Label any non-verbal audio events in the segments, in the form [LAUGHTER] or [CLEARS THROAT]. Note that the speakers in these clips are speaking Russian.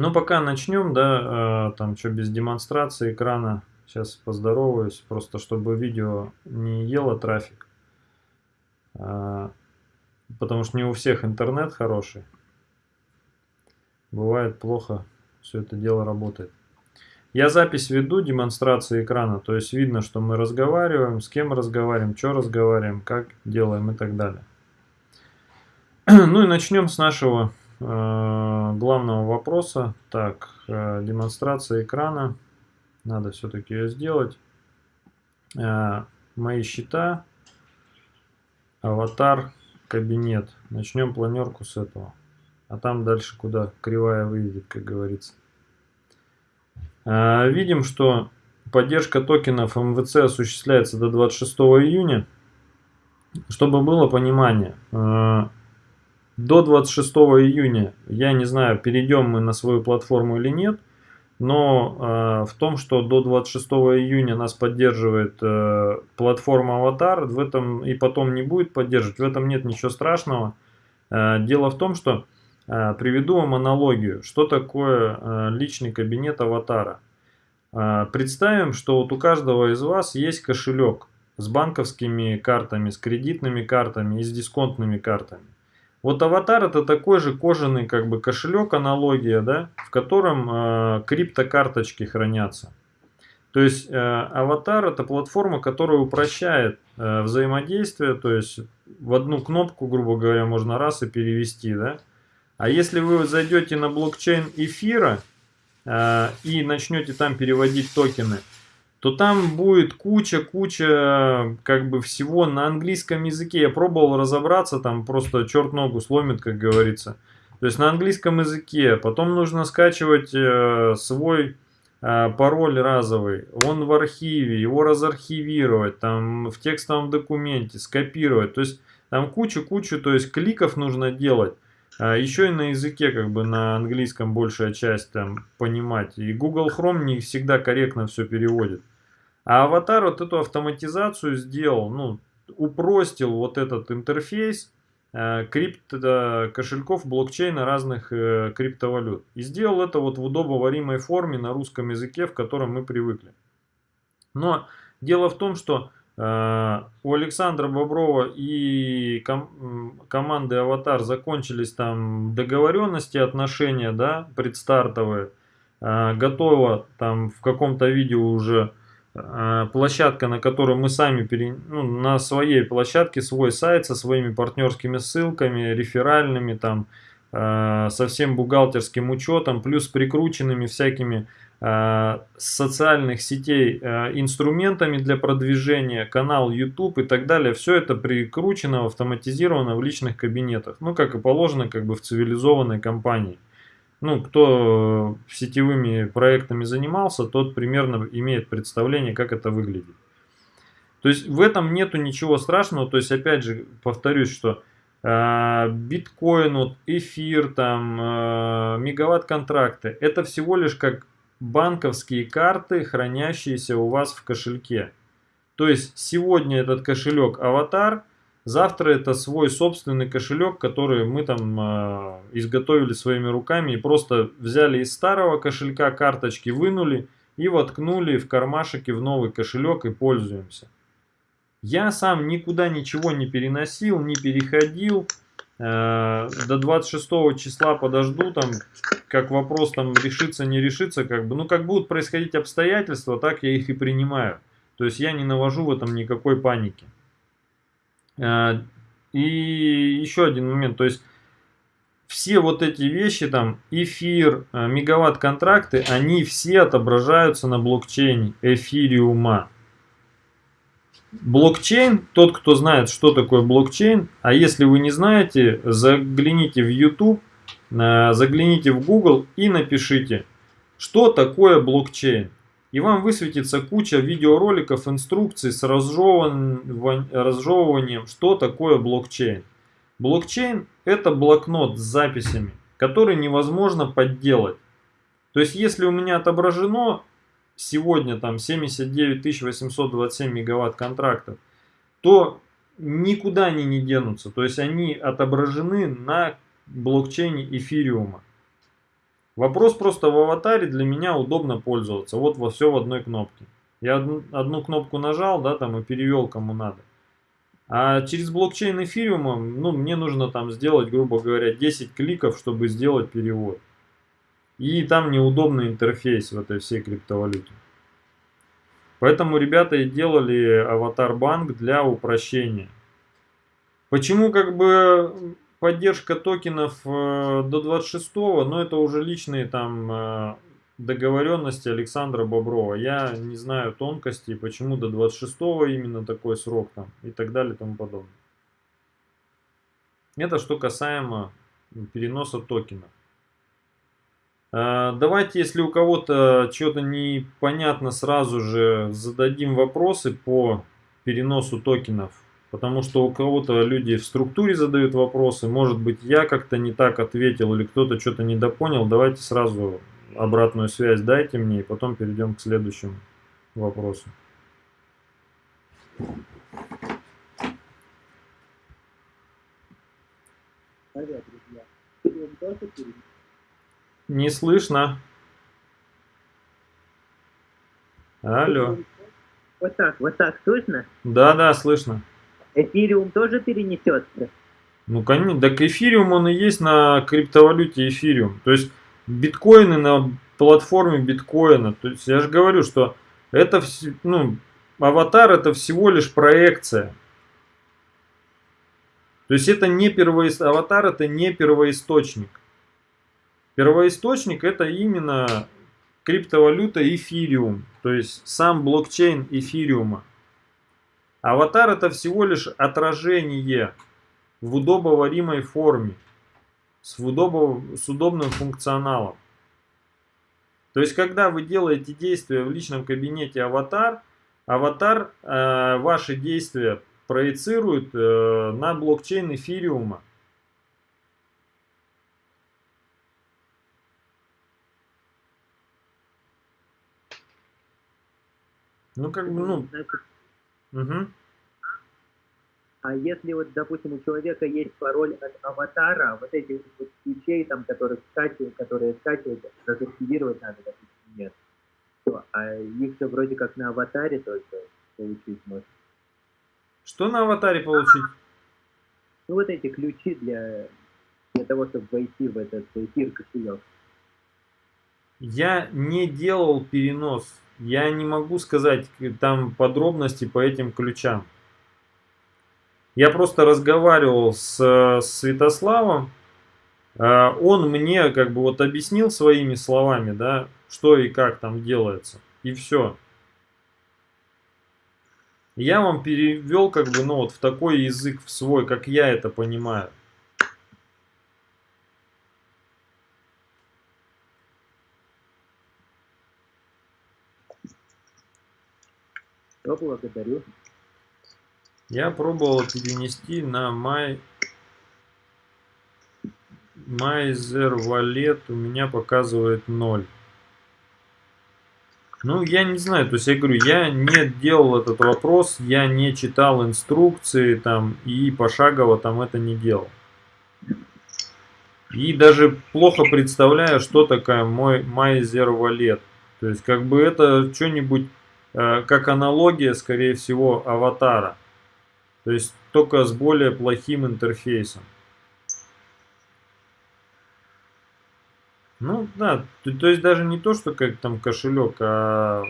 Ну, пока начнем, да, э, там что без демонстрации экрана. Сейчас поздороваюсь, просто чтобы видео не ело трафик. А, потому что не у всех интернет хороший. Бывает плохо все это дело работает. Я запись веду, демонстрации экрана, то есть видно, что мы разговариваем, с кем разговариваем, что разговариваем, как делаем и так далее. [CLEARS THROAT] Ну и начнем с нашего э, главного вопроса. Так, э, демонстрация экрана. Надо все-таки ее сделать. Э, мои счета, аватар, кабинет. Начнем планерку с этого. А там дальше куда кривая выйдет, как говорится. Э, видим, что поддержка токенов МВЦ осуществляется до 26 июня. Чтобы было понимание, э, до 26 июня, я не знаю, перейдем мы на свою платформу или нет, но э, в том, что до 26 июня нас поддерживает э, платформа Аватар, в этом и потом не будет поддерживать, в этом нет ничего страшного. Э, дело в том, что э, приведу вам аналогию, что такое э, личный кабинет Аватара. Э, представим, что вот у каждого из вас есть кошелек с банковскими картами, с кредитными картами и с дисконтными картами. Вот аватар это такой же кожаный как бы кошелек, аналогия, да, в котором э, криптокарточки хранятся. То есть э, аватар это платформа, которая упрощает э, взаимодействие, то есть в одну кнопку, грубо говоря, можно раз и перевести, да. А если вы зайдете на блокчейн эфира э, и начнете там переводить токены, то там будет куча-куча как бы всего на английском языке. Я пробовал разобраться, там просто черт ногу сломит, как говорится. То есть на английском языке. Потом нужно скачивать э, свой э, пароль разовый. Он в архиве, его разархивировать, там в текстовом документе, скопировать. То есть там кучу-кучу, то есть кликов нужно делать. А еще и на языке, как бы на английском большая часть там понимать. И Google Chrome не всегда корректно все переводит. А аватар вот эту автоматизацию сделал, ну, упростил вот этот интерфейс э, крипто кошельков блокчейна разных э, криптовалют. И сделал это вот в удобоваримой форме на русском языке, в котором мы привыкли. Но дело в том, что у Александра Боброва и ком команды Аватар закончились там договоренности, отношения, да, предстартовые. Э, готова там в каком-то видео уже э, площадка, на которую мы сами, пере... ну, на своей площадке, свой сайт со своими партнерскими ссылками, реферальными, там, со всем бухгалтерским учетом, плюс прикрученными всякими Э, социальных сетей э, инструментами для продвижения, канал YouTube и так далее. Все это прикручено, автоматизировано в личных кабинетах. Ну, как и положено, как бы в цивилизованной компании. Ну, кто сетевыми проектами занимался, тот примерно имеет представление, как это выглядит. То есть в этом нету ничего страшного. То есть, опять же, повторюсь, что э, биткоин, вот, эфир, там, э, мегаватт-контракты, это всего лишь как банковские карты, хранящиеся у вас в кошельке. То есть сегодня этот кошелек аватар, завтра это свой собственный кошелек, который мы там э, изготовили своими руками и просто взяли из старого кошелька карточки, вынули и воткнули в кармашек в новый кошелек и пользуемся. Я сам никуда ничего не переносил, не переходил. Э, до 26 числа подожду, там, как вопрос там решится, не решится, как бы, ну, как будут происходить обстоятельства, так я их и принимаю. То есть я не навожу в этом никакой паники. Э, и еще один момент, то есть все вот эти вещи, там, эфир, э, мегаватт-контракты, они все отображаются на блокчейне эфириума. Блокчейн, тот, кто знает, что такое блокчейн, а если вы не знаете, загляните в YouTube, э, загляните в Google и напишите, что такое блокчейн. И вам высветится куча видеороликов, инструкций с разжевыванием, что такое блокчейн. Блокчейн это блокнот с записями, который невозможно подделать. То есть если у меня отображено сегодня там 79 827 мегаватт контрактов, то никуда они не денутся. То есть они отображены на блокчейне эфириума. Вопрос просто в аватаре для меня удобно пользоваться. Вот во все в одной кнопке. Я одну, одну кнопку нажал, да, там и перевел кому надо. А через блокчейн эфириума, ну, мне нужно там сделать, грубо говоря, 10 кликов, чтобы сделать перевод. И там неудобный интерфейс в этой всей криптовалюте. Поэтому ребята и делали аватар-банк для упрощения. Почему как бы поддержка токенов э, до 26 но это уже личные там э, договоренности Александра Боброва. Я не знаю тонкостей, почему до 26 именно такой срок там и так далее и тому подобное. Это что касаемо переноса токенов. А, давайте, если у кого-то что-то непонятно, сразу же зададим вопросы по переносу токенов. Потому что у кого-то люди в структуре задают вопросы. Может быть, я как-то не так ответил или кто-то что-то недопонял. Давайте сразу обратную связь дайте мне, и потом перейдем к следующему вопросу. Не слышно. Алло. Вот так, вот так слышно? Да, да, слышно. Эфириум тоже перенесется? Ну, конечно, так эфириум он и есть на криптовалюте эфириум. То есть биткоины на платформе биткоина. То есть я же говорю, что это ну, аватар это всего лишь проекция. То есть это не первоист... аватар это не первоисточник. Первоисточник это именно криптовалюта эфириум. То есть сам блокчейн эфириума. Аватар это всего лишь отражение в удобоваримой форме с, удобов, с удобным функционалом. То есть, когда вы делаете действия в личном кабинете аватар, аватар э, ваши действия проецирует э, на блокчейн эфириума. Ну, как бы, ну... Угу. А если вот, допустим, у человека есть пароль от аватара, вот этих вот ключей, там, которые скачивают, которые скачивают, разактивировать надо, допустим, нет. А их же вроде как на аватаре только получить можно. Что на аватаре получить? Ну вот эти ключи для, для того, чтобы войти в этот эфир кошелек. Я не делал перенос. Я не могу сказать там подробности по этим ключам. Я просто разговаривал с, с Святославом, а, он мне как бы вот объяснил своими словами, да, что и как там делается, и все. Я вам перевел как бы, ну вот в такой язык, в свой, как я это понимаю. Благодарю. Я пробовал перенести на My, Майзер Wallet, у меня показывает 0. Ну, я не знаю, то есть я говорю, я не делал этот вопрос, я не читал инструкции там и пошагово там это не делал. И даже плохо представляю, что такое мой Майзер Wallet. То есть как бы это что-нибудь, как аналогия, скорее всего, аватара. То есть только с более плохим интерфейсом. Ну да, то, то есть даже не то, что как там кошелек, а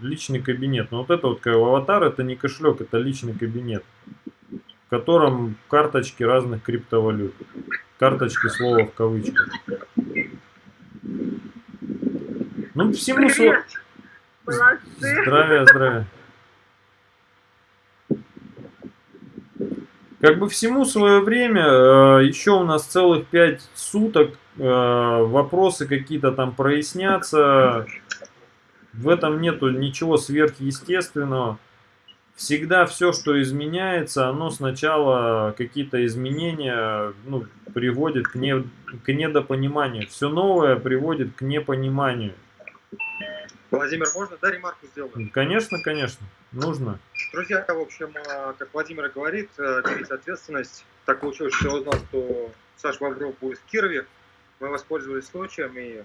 личный кабинет. Но вот это вот как аватар, это не кошелек, это личный кабинет, в котором карточки разных криптовалют. Карточки слова в кавычках. Ну всему... Привет! Здравия, здравия. Как бы всему свое время, э, еще у нас целых 5 суток, э, вопросы какие-то там прояснятся. В этом нету ничего сверхъестественного. Всегда все, что изменяется, оно сначала какие-то изменения ну, приводит к, не, к недопониманию. Все новое приводит к непониманию. Владимир, можно, да, ремарку сделать? Конечно, конечно, нужно. Друзья, в общем, а, как Владимир говорит, э, берите ответственность. Так получилось, что я узнал, что Саша Бобров будет в Кирове. Мы воспользовались случаем и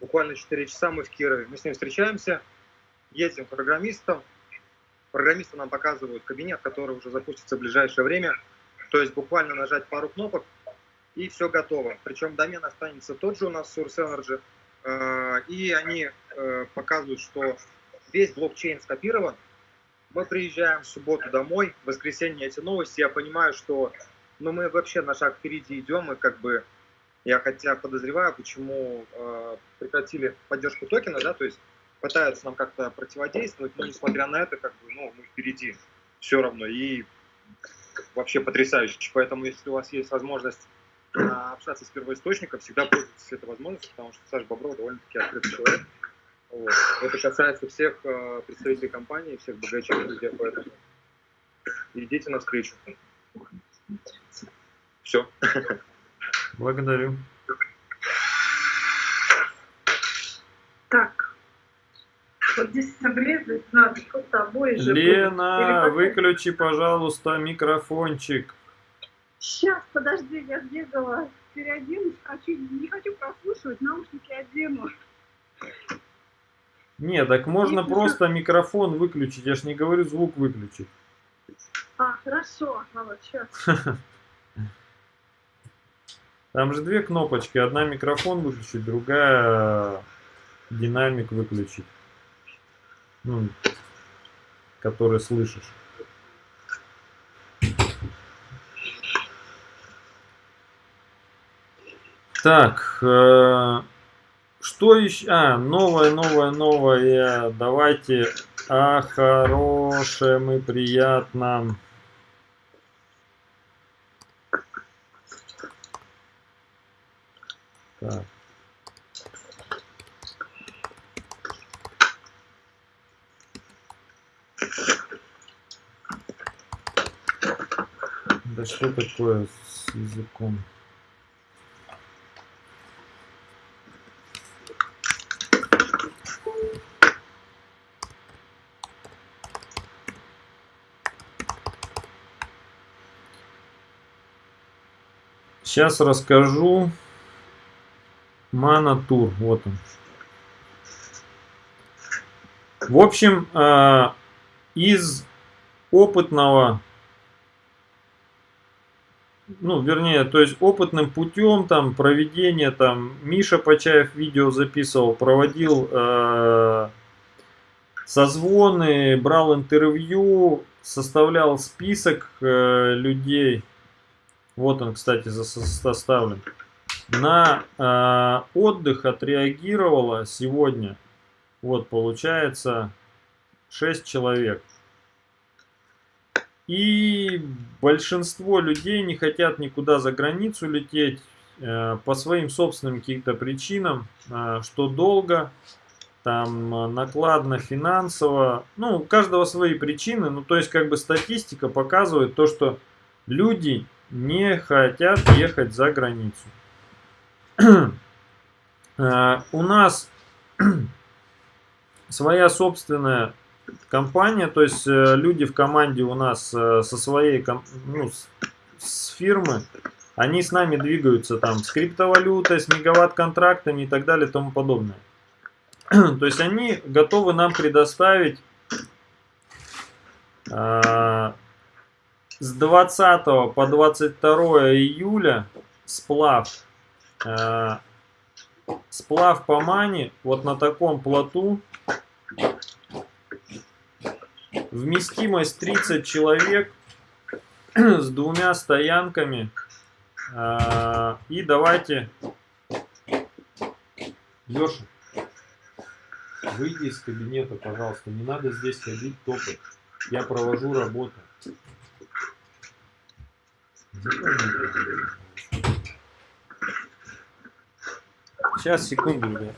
буквально 4 часа мы в Кирове. Мы с ним встречаемся, едем к программистам. Программисты нам показывают кабинет, который уже запустится в ближайшее время. То есть буквально нажать пару кнопок, и все готово. Причем домен останется тот же у нас, Source Energy. Э, и они э, показывают, что весь блокчейн скопирован. Мы приезжаем в субботу домой, в воскресенье эти новости, я понимаю, что ну, мы вообще на шаг впереди идем, и как бы я хотя подозреваю, почему э, прекратили поддержку токена, да, то есть пытаются нам как-то противодействовать, но несмотря на это, как бы, ну, мы впереди все равно, и вообще потрясающе. Поэтому, если у вас есть возможность общаться с первоисточником, всегда пользуйтесь этой возможностью, потому что Саша Бобров довольно-таки открытый человек. Вот. Это касается всех э, представителей компании, всех богачей, друзья, поэтому идите навстречу. Все. Благодарю. Так. Вот здесь обрезать надо с тобой же. Лена, выключи, пожалуйста, микрофончик. Сейчас, подожди, я сбегала, переоденусь, хочу, не хочу прослушивать, наушники одену. Не, так можно Нет, просто еще... микрофон выключить, я ж не говорю звук выключить. А, хорошо, а вот сейчас. [LAUGHS] Там же две кнопочки. Одна микрофон выключить, другая динамик выключить. Ну, который слышишь. Так, э, что еще? А, новое, новое, новое. Давайте о хорошем и приятном. Так. Да что такое с языком? Сейчас расскажу Мана Тур, вот он. В общем, э, из опытного, ну, вернее, то есть опытным путем там проведения, там, Миша Почаев видео записывал, проводил э, созвоны, брал интервью, составлял список э, людей. Вот он, кстати, составлен. На э, отдых отреагировало сегодня, вот получается 6 человек. И большинство людей не хотят никуда за границу лететь э, по своим собственным каким-то причинам, э, что долго, там э, накладно финансово, ну у каждого свои причины, ну то есть как бы статистика показывает то, что люди не хотят ехать за границу. Э, [CLEARS THROAT] у нас [CLEARS THROAT] своя собственная компания, то есть э, люди в команде у нас э, со своей ну, с фирмы, они с нами двигаются там с криптовалютой, с мегаватт-контрактами и так далее и тому подобное. [CLEARS THROAT] То есть они готовы нам предоставить с 20 по 22 июля сплав э, сплав по мане вот на таком плоту. Вместимость 30 человек [CLEARS THROAT] с двумя стоянками. Э, и давайте... Леша, выйди из кабинета, пожалуйста. Не надо здесь ходить, топать. Я провожу работу. Сейчас, секунду, ребят.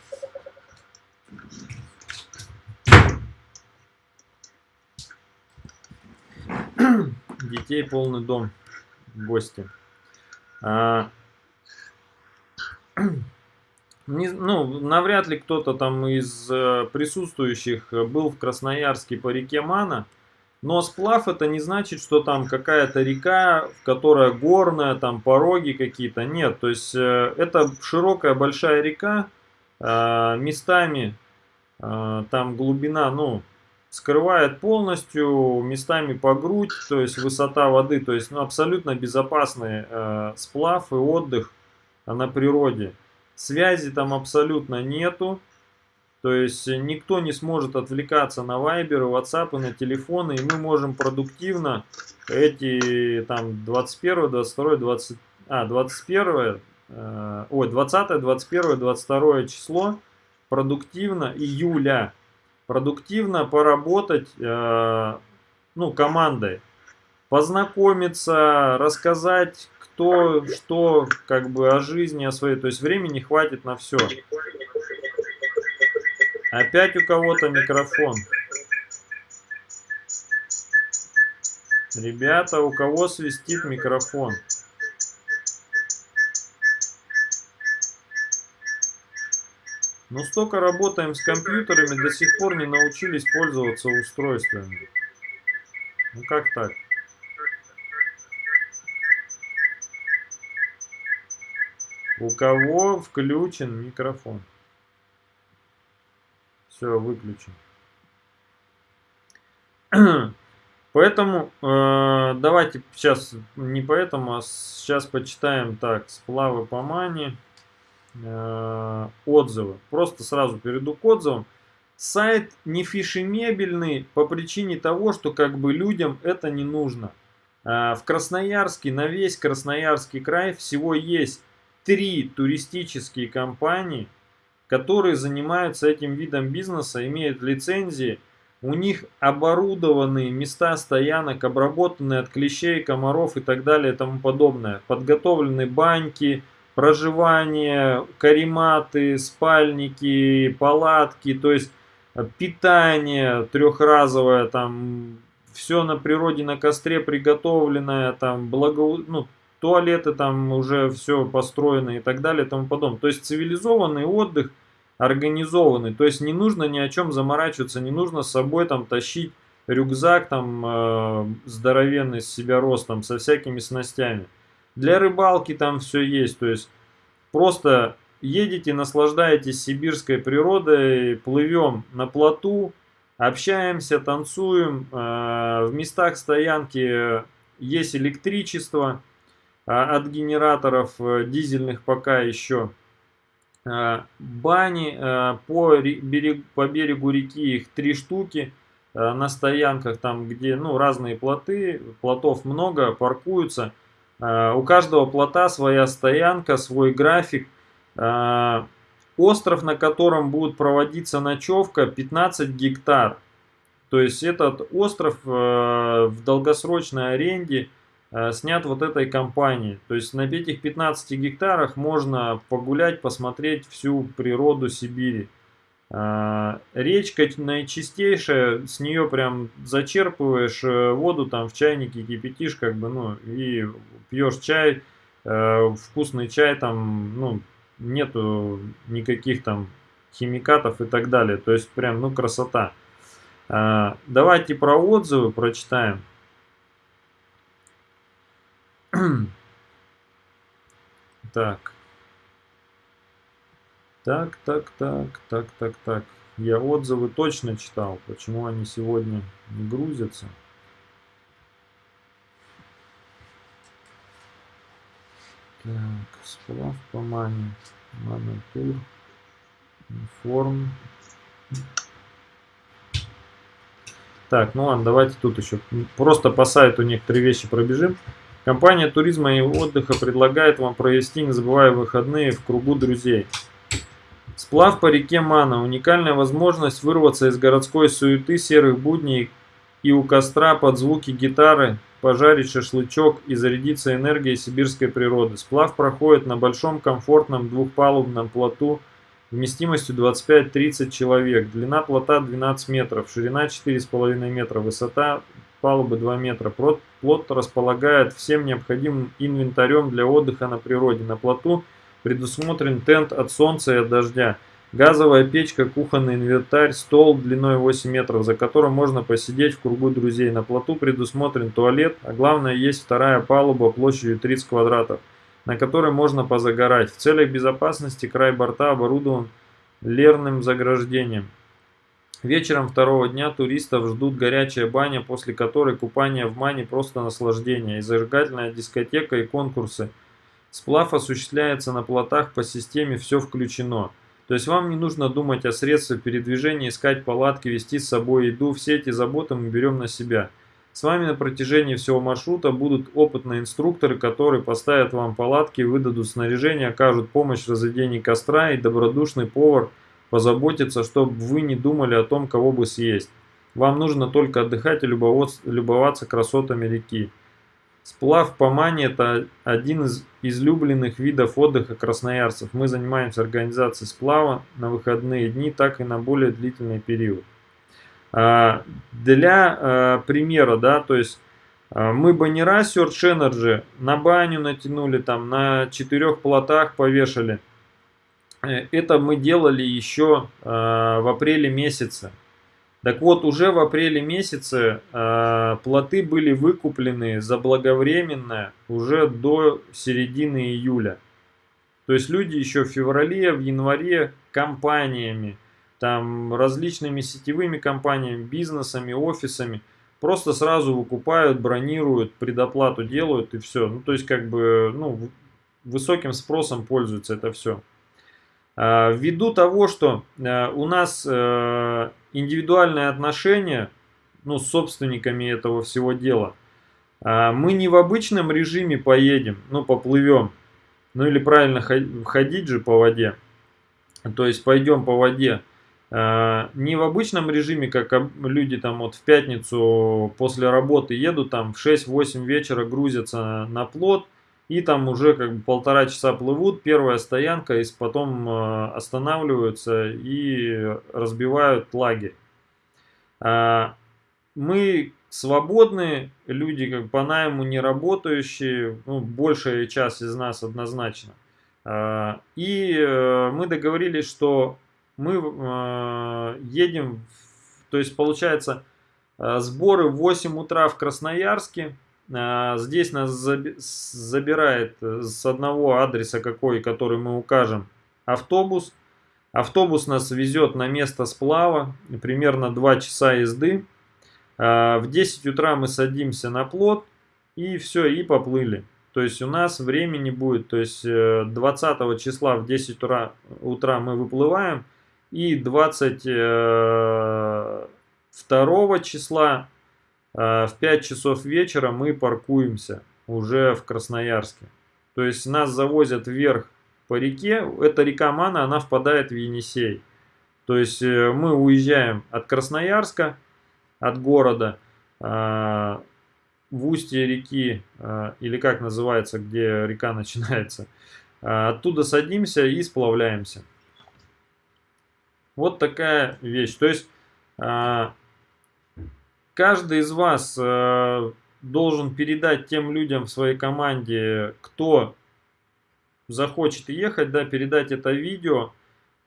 Детей полный дом гости. А, не, ну, навряд ли кто-то там из э, присутствующих был в Красноярске по реке Мана. Но сплав это не значит, что там какая-то река, которая горная, там пороги какие-то. Нет, то есть э, это широкая большая река, э, местами э, там глубина, ну, скрывает полностью, местами по грудь, то есть высота воды, то есть ну, абсолютно безопасный э, сплав и отдых на природе. Связи там абсолютно нету, то есть никто не сможет отвлекаться на вайберы, ватсапы, на телефоны, и мы можем продуктивно эти там 21, 22, 20, а, 21, э, ой, 20, 21, 22 число продуктивно июля продуктивно поработать э, ну, командой, познакомиться, рассказать, кто что как бы о жизни, о своей. То есть времени хватит на все. Опять у кого-то микрофон. Ребята, у кого свистит микрофон? Но столько работаем с компьютерами, до сих пор не научились пользоваться устройствами. Ну как так? У кого включен микрофон? Все, выключен. [CLEARS THROAT] Поэтому э, давайте сейчас не поэтому, а сейчас почитаем так сплавы по мане. Э, отзывы. Просто сразу перейду к отзывам. Сайт не фишемебельный по причине того, что как бы людям это не нужно. Э, в Красноярске, на весь Красноярский край всего есть три туристические компании, которые занимаются этим видом бизнеса, имеют лицензии. У них оборудованные места стоянок, обработанные от клещей, комаров и так далее и тому подобное. Подготовлены баньки, проживание, карематы, спальники, палатки, то есть э, питание трехразовое, там все на природе, на костре приготовленное, там благо, ну, туалеты там уже все построено и так далее и тому подобное. То есть цивилизованный отдых, организованный, то есть не нужно ни о чем заморачиваться, не нужно с собой там тащить рюкзак там э, здоровенный с себя ростом со всякими снастями. Для рыбалки там все есть, то есть просто едете, наслаждаетесь сибирской природой, плывем на плоту, общаемся, танцуем. Э, в местах стоянки есть электричество от генераторов э, дизельных пока еще. Бани по, берег, по берегу реки их три штуки на стоянках, там где ну, разные плоты, плотов много, паркуются. У каждого плота своя стоянка, свой график. Остров, на котором будет проводиться ночевка, 15 гектар. То есть этот остров э, в долгосрочной аренде снят вот этой компанией. То есть на этих 15 гектарах можно погулять, посмотреть всю природу Сибири. А, речка наичистейшая, с нее прям зачерпываешь э, воду там в чайнике, кипятишь, как бы, ну, и пьешь чай, э, вкусный чай, там, ну, нету никаких там химикатов и так далее. То есть прям, ну, красота. Давайте про отзывы прочитаем. [CLEARS THROAT] Так. Так, так, так, так, так, так. Я отзывы точно читал. Почему они сегодня не грузятся? Так, сплав по мане. Манатур. Информ. Так, ну ладно, давайте тут еще просто по сайту некоторые вещи пробежим. Компания туризма и отдыха предлагает вам провести, не забывая выходные в кругу друзей. Сплав по реке Мана – уникальная возможность вырваться из городской суеты серых будней и у костра под звуки гитары пожарить шашлычок и зарядиться энергией сибирской природы. Сплав проходит на большом комфортном двухпалубном плоту вместимостью 25-30 человек. Длина плота 12 метров, ширина 4,5 метра, высота палубы 2 метра. Плот располагает всем необходимым инвентарем для отдыха на природе. На плоту – Предусмотрен тент от солнца и от дождя. Газовая печка, кухонный инвентарь, стол длиной 8 метров, за которым можно посидеть в кругу друзей. На плоту предусмотрен туалет, а главное есть вторая палуба площадью 30 квадратов, на которой можно позагорать. В целях безопасности край борта оборудован лерным заграждением. Вечером второго дня туристов ждут горячая баня, после которой купание в мане просто наслаждение, и зажигательная дискотека и конкурсы. Сплав осуществляется на плотах по системе «все включено». То есть вам не нужно думать о средствах передвижения, искать палатки, вести с собой еду. Все эти заботы мы берем на себя. С вами на протяжении всего маршрута будут опытные инструкторы, которые поставят вам палатки, выдадут снаряжение, окажут помощь в разведении костра и добродушный повар позаботится, чтобы вы не думали о том, кого бы съесть. Вам нужно только отдыхать и любоваться красотами реки. Сплав по Мане – это один из излюбленных видов отдыха красноярцев. Мы занимаемся организацией сплава на выходные дни, так и на более длительный период. А, для а, примера, да, то есть а, мы баннера Search Energy на баню натянули, там на четырех плотах повешали. Э, это мы делали еще в апреле месяце. Так вот, уже в апреле месяце э, плоты были выкуплены заблаговременно уже до середины июля. То есть люди еще в феврале, в январе компаниями, там различными сетевыми компаниями, бизнесами, офисами просто сразу выкупают, бронируют, предоплату делают и все. Ну, то есть как бы ну, высоким спросом пользуется это все. А, ввиду того, что э, у нас э, индивидуальные отношения ну, с собственниками этого всего дела, а, мы не в обычном режиме поедем, ну, поплывем, ну, или правильно ходить же по воде, то есть пойдем по воде, а, не в обычном режиме, как люди там вот в пятницу после работы едут, там в 6-8 вечера грузятся на плот, и там уже как бы полтора часа плывут, первая стоянка, и потом э, останавливаются и разбивают лагерь. А, мы свободные люди, как по найму не работающие, ну, большая часть из нас однозначно. А, и э, мы договорились, что мы э, едем, то есть получается сборы в 8 утра в Красноярске, здесь нас забирает э, с одного адреса какой, который мы укажем, автобус. Автобус нас везет на место сплава, примерно 2 часа езды. А, в 10 утра мы садимся на плот и все, и поплыли. То есть у нас времени будет, то есть 20 э, числа в 10 утра, утра мы выплываем, и 22 э, числа а, в 5 часов вечера мы паркуемся уже в Красноярске. То есть нас завозят вверх по реке. Эта река Мана, она впадает в Енисей. То есть э, мы уезжаем от Красноярска, от города, а, в устье реки, а, или как называется, где река [LAUGHS] начинается. Оттуда садимся и сплавляемся. Вот такая вещь. То есть каждый из вас э, должен передать тем людям в своей команде, кто захочет ехать, да, передать это видео,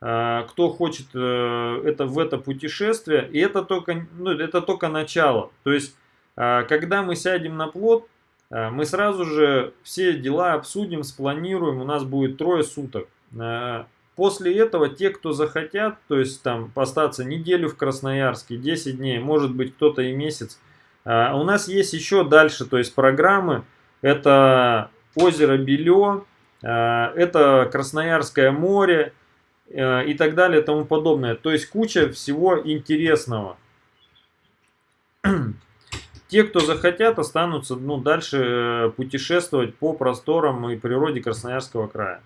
э, кто хочет э, это в это путешествие, и это только, ну, это только начало. То есть, когда мы сядем на плот, э, мы сразу же все дела обсудим, спланируем, у нас будет трое суток. После этого те, кто захотят, то есть там остаться неделю в Красноярске, 10 дней, может быть кто-то и месяц. А у нас есть еще дальше, то есть программы. Это озеро Белё, а, это Красноярское море а, и так далее и тому подобное. То есть куча всего интересного. [CLEARS THROAT] Те, кто захотят, останутся ну, дальше э, путешествовать по просторам и природе Красноярского края.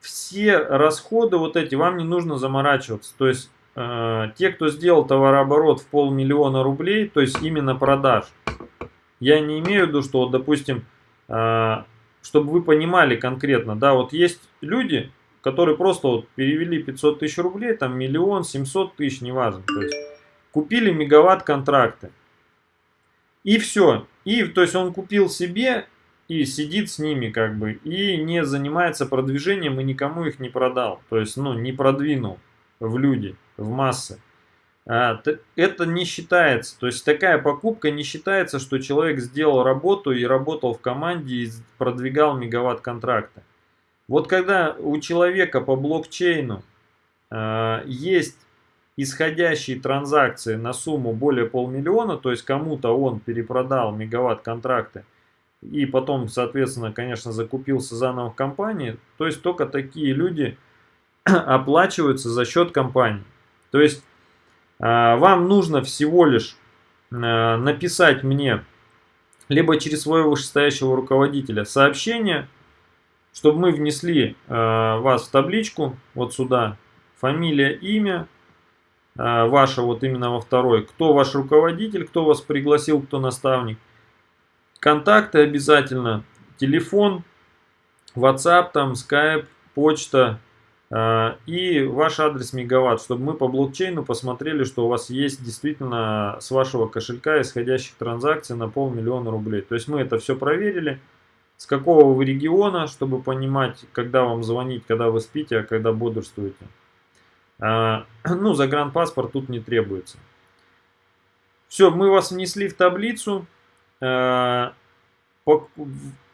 Все расходы вот эти вам не нужно заморачиваться. То есть э, те, кто сделал товарооборот в полмиллиона рублей, то есть именно продаж, я не имею в виду, что, вот, допустим, э, чтобы вы понимали конкретно, да, вот есть люди, которые просто вот перевели 500 тысяч рублей, там миллион, 700 тысяч, неважно, то есть купили мегаватт контракты. И все. И, то есть он купил себе и сидит с ними как бы и не занимается продвижением и никому их не продал. То есть, ну, не продвинул в люди, в массы. А, это не считается. То есть такая покупка не считается, что человек сделал работу и работал в команде и продвигал мегаватт контракта. Вот когда у человека по блокчейну э, есть исходящие транзакции на сумму более полмиллиона, то есть кому-то он перепродал мегаватт контракты, и потом, соответственно, конечно, закупился заново в компании, то есть только такие люди [CLEARS THROAT] оплачиваются за счет компании. То есть э, вам нужно всего лишь э, написать мне либо через своего вышестоящего руководителя сообщение, чтобы мы внесли э, вас в табличку, вот сюда, фамилия, имя, ваше вот именно во второй, кто ваш руководитель, кто вас пригласил, кто наставник, контакты обязательно, телефон, WhatsApp, там, Skype, почта, э, и ваш адрес мегаватт, чтобы мы по блокчейну посмотрели, что у вас есть действительно с вашего кошелька исходящих транзакций на полмиллиона рублей. То есть мы это все проверили, с какого вы региона, чтобы понимать, когда вам звонить, когда вы спите, а когда бодрствуете. А, [CLEARS THROAT] ну, загранпаспорт тут не требуется. Все, мы вас внесли в таблицу. А,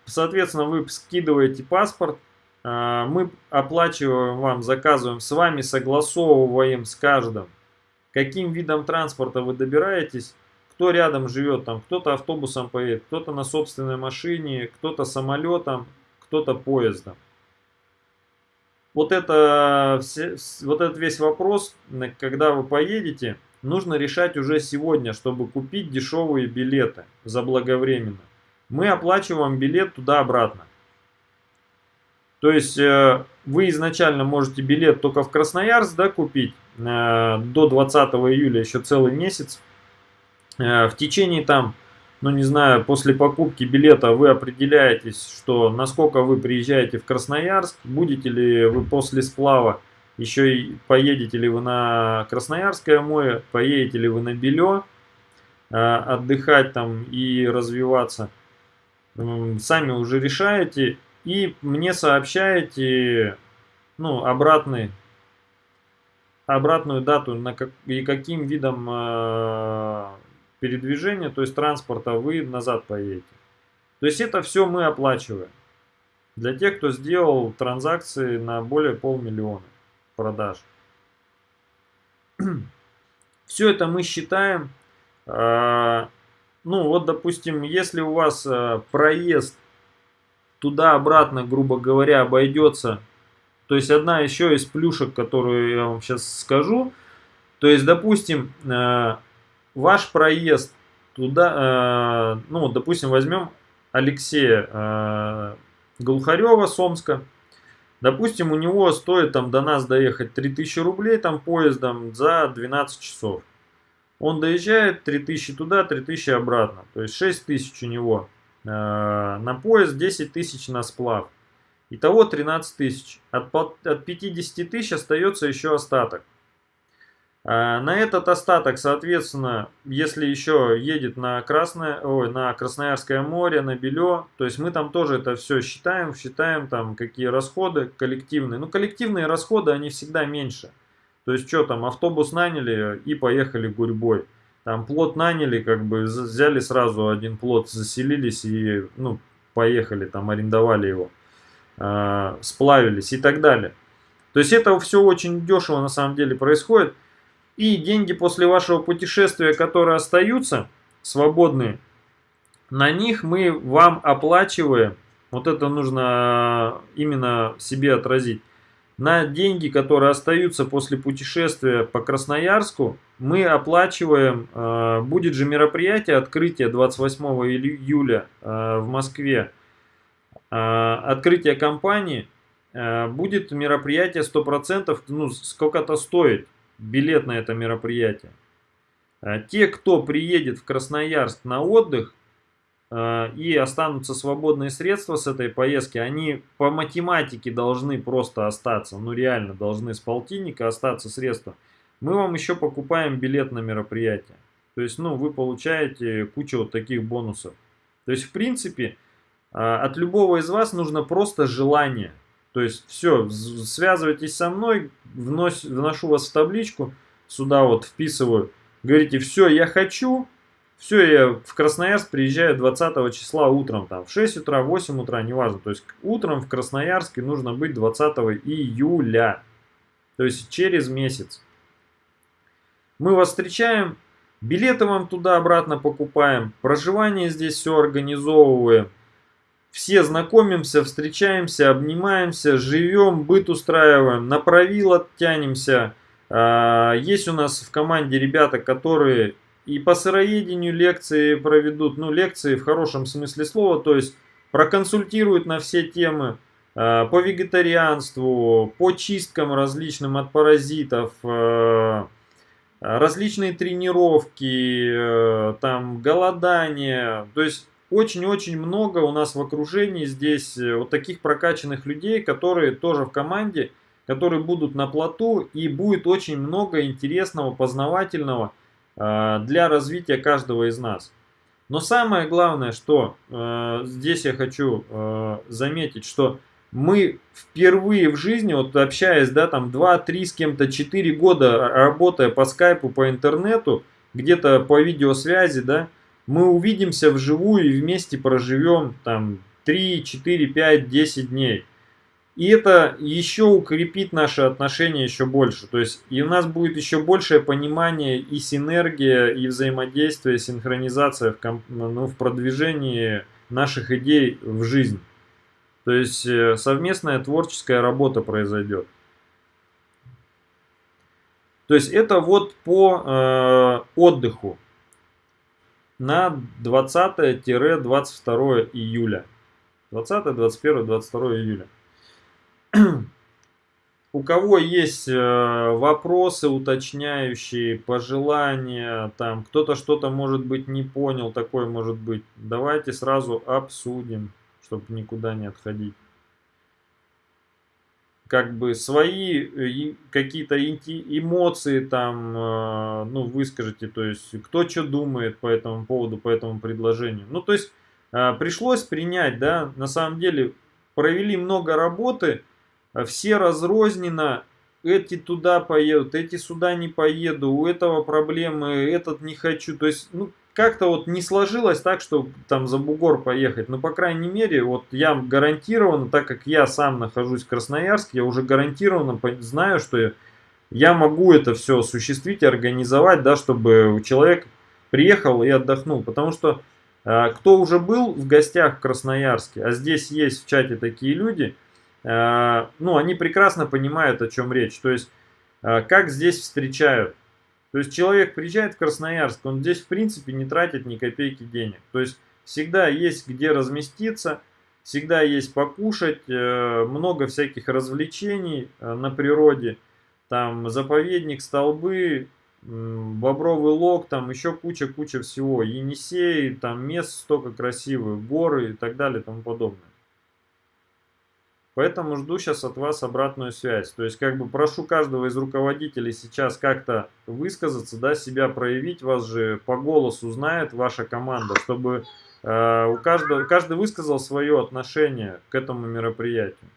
соответственно, вы скидываете паспорт. А, мы оплачиваем вам, заказываем, с вами согласовываем с каждым, каким видом транспорта вы добираетесь кто рядом живет, там кто-то автобусом поедет, кто-то на собственной машине, кто-то самолетом, кто-то поездом. Вот, это, вот этот весь вопрос, когда вы поедете, нужно решать уже сегодня, чтобы купить дешевые билеты заблаговременно. Мы оплачиваем билет туда-обратно. То есть э, вы изначально можете билет только в Красноярск да, купить э, до 20 июля, еще целый месяц. Э, в течение там, ну не знаю, после покупки билета вы определяетесь, что насколько вы приезжаете в Красноярск, будете ли вы после сплава еще и поедете ли вы на Красноярское море, поедете ли вы на Белё, э, отдыхать там и развиваться. Сами уже решаете и мне сообщаете ну, обратный, обратную дату на как, и каким видом э, передвижения, то есть транспорта, вы назад поедете. То есть это все мы оплачиваем. Для тех, кто сделал транзакции на более полмиллиона продаж. [CLEARS THROAT] Все это мы считаем. А, ну вот, допустим, если у вас а, проезд туда-обратно, грубо говоря, обойдется. То есть одна еще из плюшек, которую я вам сейчас скажу. То есть, допустим, а, ваш проезд туда, ну, допустим, возьмем Алексея Глухарева с Омска. Допустим, у него стоит там до нас доехать 3000 рублей там поездом за 12 часов. Он доезжает 3000 туда, 3000 обратно. То есть 6000 у него э, на поезд, 10 тысяч на сплав. Итого 13 тысяч. От, от 50 тысяч остается еще остаток. А, на этот остаток, соответственно, если еще едет на, Красное, ой, на Красноярское море, на Белё, то есть мы там тоже это все считаем, считаем там какие расходы коллективные. Ну, коллективные расходы, они всегда меньше. То есть что там, автобус наняли и поехали гурьбой. Там плод наняли, как бы взяли сразу один плод, заселились и, ну, поехали, там арендовали его, э, сплавились и так далее. То есть это все очень дешево на самом деле происходит. И деньги после вашего путешествия, которые остаются, свободные, на них мы вам оплачиваем, вот это нужно именно себе отразить, на деньги, которые остаются после путешествия по Красноярску, мы оплачиваем, э, будет же мероприятие, открытие 28 июля э, в Москве, э, открытие компании, будет мероприятие 100%, ну сколько-то стоит билет на это мероприятие. А те, кто приедет в Красноярск на отдых а, и останутся свободные средства с этой поездки, они по математике должны просто остаться, ну реально должны с полтинника остаться средства. Мы вам еще покупаем билет на мероприятие. То есть, ну, вы получаете кучу вот таких бонусов. То есть, в принципе, а, от любого из вас нужно просто желание. То есть все, связывайтесь со мной, вношу вас в табличку, сюда вот вписываю, говорите, все, я хочу, все, я в Красноярск приезжаю 20 числа утром, там, в 6 утра, 8 утра, неважно. То есть утром в Красноярске нужно быть 20 июля, то есть через месяц. Мы вас встречаем, билеты вам туда-обратно покупаем, проживание здесь все организовываем. Все знакомимся, встречаемся, обнимаемся, живем, быт устраиваем, на правило тянемся. А, есть у нас в команде ребята, которые и по сыроедению лекции проведут, ну лекции в хорошем смысле слова, то есть проконсультируют на все темы а, по вегетарианству, по чисткам различным от паразитов, а, различные тренировки, там голодание, то есть очень-очень много у нас в окружении здесь э, вот таких прокачанных людей, которые тоже в команде, которые будут на плоту и будет очень много интересного, познавательного э, для развития каждого из нас. Но самое главное, что э, здесь я хочу заметить, что мы впервые в жизни, вот общаясь, да, там 2-3 с кем-то, 4 года работая по скайпу, по интернету, где-то по видеосвязи, да, мы увидимся вживую и вместе проживем там 3, 4, 5, 10 дней. И это еще укрепит наши отношения еще больше. То есть и у нас будет еще большее понимание и синергия, и взаимодействие, синхронизация в, комп, ну, в продвижении наших идей в жизнь. То есть э, совместная творческая работа произойдет. То есть это вот по э, отдыху на 20-22 июля. 20, 21, 22 июля. [CLEARS THROAT] У кого есть э, вопросы уточняющие, пожелания, там кто-то что-то может быть не понял, такое может быть, давайте сразу обсудим, чтобы никуда не отходить как бы свои э, какие-то эмоции там, э, ну, выскажите, то есть, кто что думает по этому поводу, по этому предложению. Ну, то есть, э, пришлось принять, да, на самом деле, провели много работы, все разрозненно, эти туда поедут, эти сюда не поеду, у этого проблемы, этот не хочу, то есть, ну, как-то вот не сложилось так, что там за бугор поехать. Но, по крайней мере, вот я гарантированно, так как я сам нахожусь в Красноярске, я уже гарантированно знаю, что я могу это все осуществить, организовать, да, чтобы человек приехал и отдохнул. Потому что э, кто уже был в гостях в Красноярске, а здесь есть в чате такие люди, э, ну, они прекрасно понимают, о чем речь. То есть, э, как здесь встречают. То есть человек приезжает в Красноярск, он здесь в принципе не тратит ни копейки денег. То есть всегда есть где разместиться, всегда есть покушать, э, много всяких развлечений э, на природе. Там заповедник, столбы, бобровый лог, там еще куча-куча всего. Енисей, там мест столько красивых, горы и так далее и тому подобное. Поэтому жду сейчас от вас обратную связь. То есть, как бы прошу каждого из руководителей сейчас как-то высказаться, да, себя проявить. Вас же по голосу знает ваша команда, чтобы э, у каждого, каждый высказал свое отношение к этому мероприятию.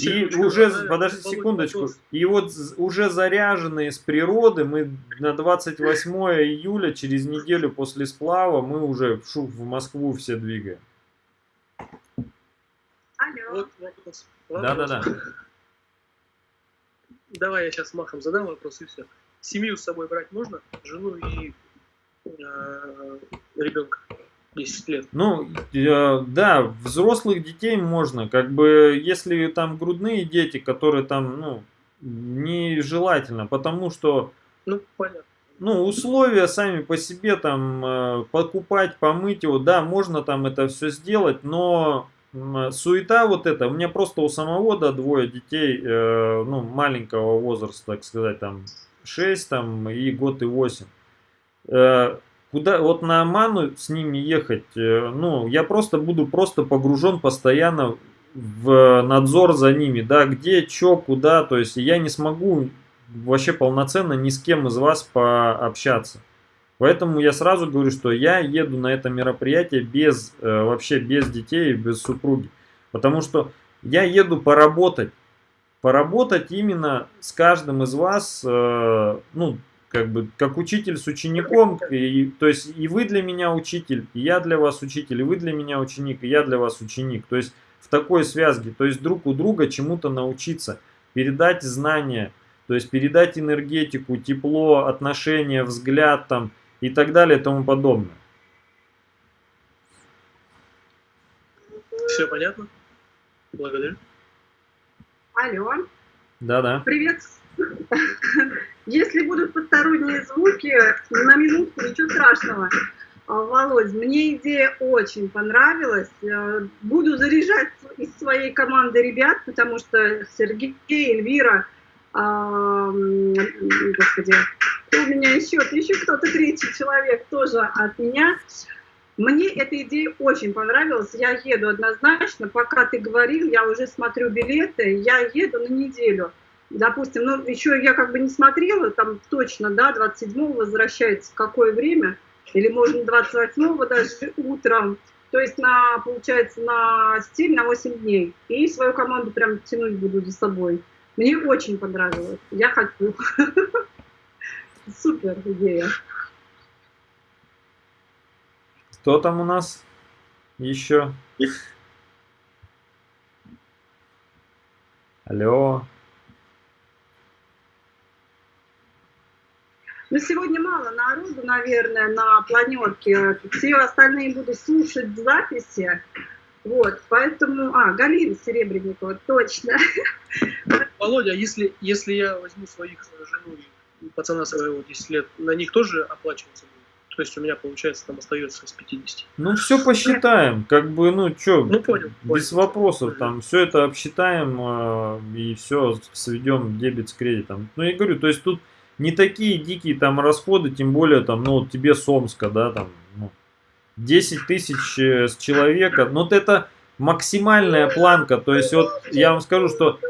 И уже, подождите секундочку, и вот уже заряженные с природы, мы на 28 июля, через неделю после сплава, мы уже в Москву все двигаем. Алло. Вот вопрос. Да-да-да. Давай я сейчас махом задам вопрос и все. Семью с собой брать можно? Жену и э, ребенка? 10 лет. Ну, э, да, взрослых детей можно. Как бы, если там грудные дети, которые там, ну, нежелательно, потому что... Ну, понятно. Ну, условия сами по себе там э, покупать, помыть его, да, можно там это все сделать, но суета вот эта, у меня просто у самого, да, двое детей, э, ну, маленького возраста, так сказать, там, 6 там, и год и 8. Э, куда, вот на Ману с ними ехать, э, ну, я просто буду просто погружен постоянно в надзор за ними, да, где, что, куда, то есть я не смогу вообще полноценно ни с кем из вас пообщаться. Поэтому я сразу говорю, что я еду на это мероприятие без, э, вообще без детей, без супруги. Потому что я еду поработать. Поработать именно с каждым из вас, э, ну, как бы как учитель с учеником, и, то есть и вы для меня учитель, и я для вас учитель, и вы для меня ученик, и я для вас ученик. То есть в такой связке, то есть друг у друга чему-то научиться, передать знания, то есть передать энергетику, тепло, отношения, взгляд там и так далее и тому подобное. Все понятно? Благодарю. Алло, Да-да. привет. Если будут посторонние звуки, на минутку, ничего страшного. А, Володь, мне идея очень понравилась. Э, Буду заряжать из своей команды ребят, потому что Сергей, Эльвира, а, господи, кто у меня еще, еще кто-то третий человек тоже от меня. Мне эта идея очень понравилась. Я еду однозначно. Пока ты говорил, я уже смотрю билеты. Я еду на неделю. Допустим, ну, еще я как бы не смотрела, там точно, да, 27-го возвращается какое время, или можно 28-го даже утром. То есть, на, получается, на стиль на 8 дней. И свою команду прям тянуть буду за собой. Мне очень понравилось. Я хочу. [LAUGHS] Супер идея. Кто там у нас еще? Алло. Ну, сегодня мало народу, наверное, на планерке. Все остальные будут слушать в записи. Вот, поэтому... А, Галина Серебренникова, точно. Володя, если, если я возьму своих жену и пацана своего 10 лет, на них тоже оплачиваться будет? То есть у меня, получается, там остается с 50. Ну, все посчитаем. Как бы, ну, что, Ну, понял. без понял. вопросов. Там все это обсчитаем э, и все сведем дебет с кредитом. Ну, я говорю, то есть тут не такие дикие там расходы, тем более там, ну, вот тебе с Омска, да, там, ну, 10 тысяч э, с человека. Но вот это максимальная планка. То есть вот я вам скажу, что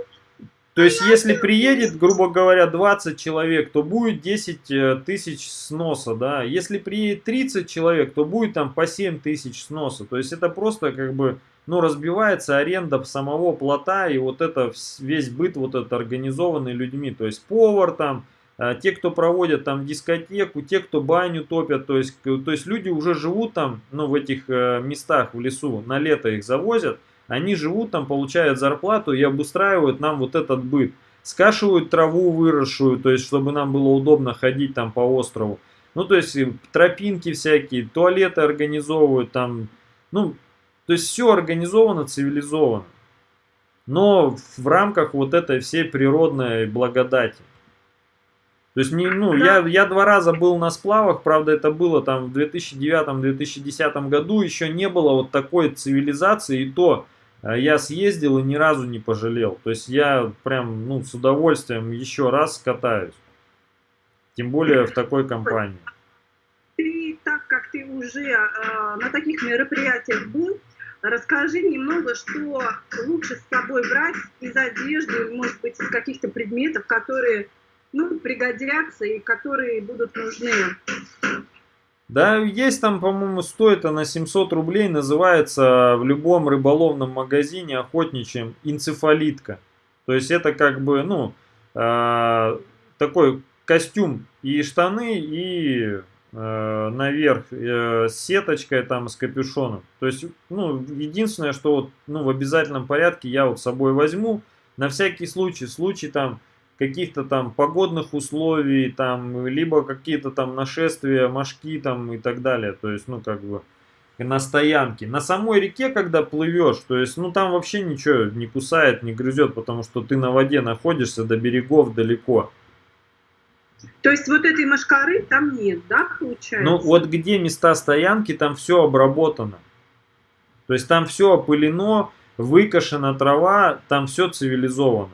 то есть, если приедет, грубо говоря, 20 человек, то будет 10 э, тысяч сноса, да. Если приедет 30 человек, то будет там по 7 тысяч сноса. То есть, это просто как бы, ну, разбивается аренда самого плота и вот это весь быт вот этот организованный людьми. То есть, повар там, э, те, кто проводят там дискотеку, те, кто баню топят. То есть, то есть, люди уже живут там, ну, в этих э, местах в лесу, на лето их завозят. Они живут там, получают зарплату и обустраивают нам вот этот быт. Скашивают траву выросшую, то есть, чтобы нам было удобно ходить там по острову. Ну, то есть, тропинки всякие, туалеты организовывают там. Ну, то есть, все организовано, цивилизовано. Но в рамках вот этой всей природной благодати. То есть, не, ну, я, я два раза был на сплавах, правда, это было там в 2009-2010 году, еще не было вот такой цивилизации, и то я съездил и ни разу не пожалел. То есть, я прям, ну, с удовольствием еще раз катаюсь. Тем более в такой компании. Ты, так как ты уже э, на таких мероприятиях был, расскажи немного, что лучше с собой брать из одежды, может быть, из каких-то предметов, которые ну, пригодятся и которые будут нужны. Да, есть там, по-моему, стоит она 700 рублей, называется в любом рыболовном магазине охотничьем инцефалитка. То есть это как бы, ну, э, такой костюм и штаны, и э, наверх э, с сеточкой там, с капюшоном. То есть, ну, единственное, что вот, ну, в обязательном порядке я вот с собой возьму, на всякий случай, случай там каких-то там погодных условий, там, либо какие-то там нашествия, мошки там и так далее. То есть, ну, как бы, на стоянке. На самой реке, когда плывешь, то есть, ну, там вообще ничего не кусает, не грызет, потому что ты на воде находишься до берегов далеко. То есть вот этой машкары там нет, да, получается? Ну, вот где места стоянки, там все обработано. То есть, там все опылено, выкошена трава, там все цивилизовано.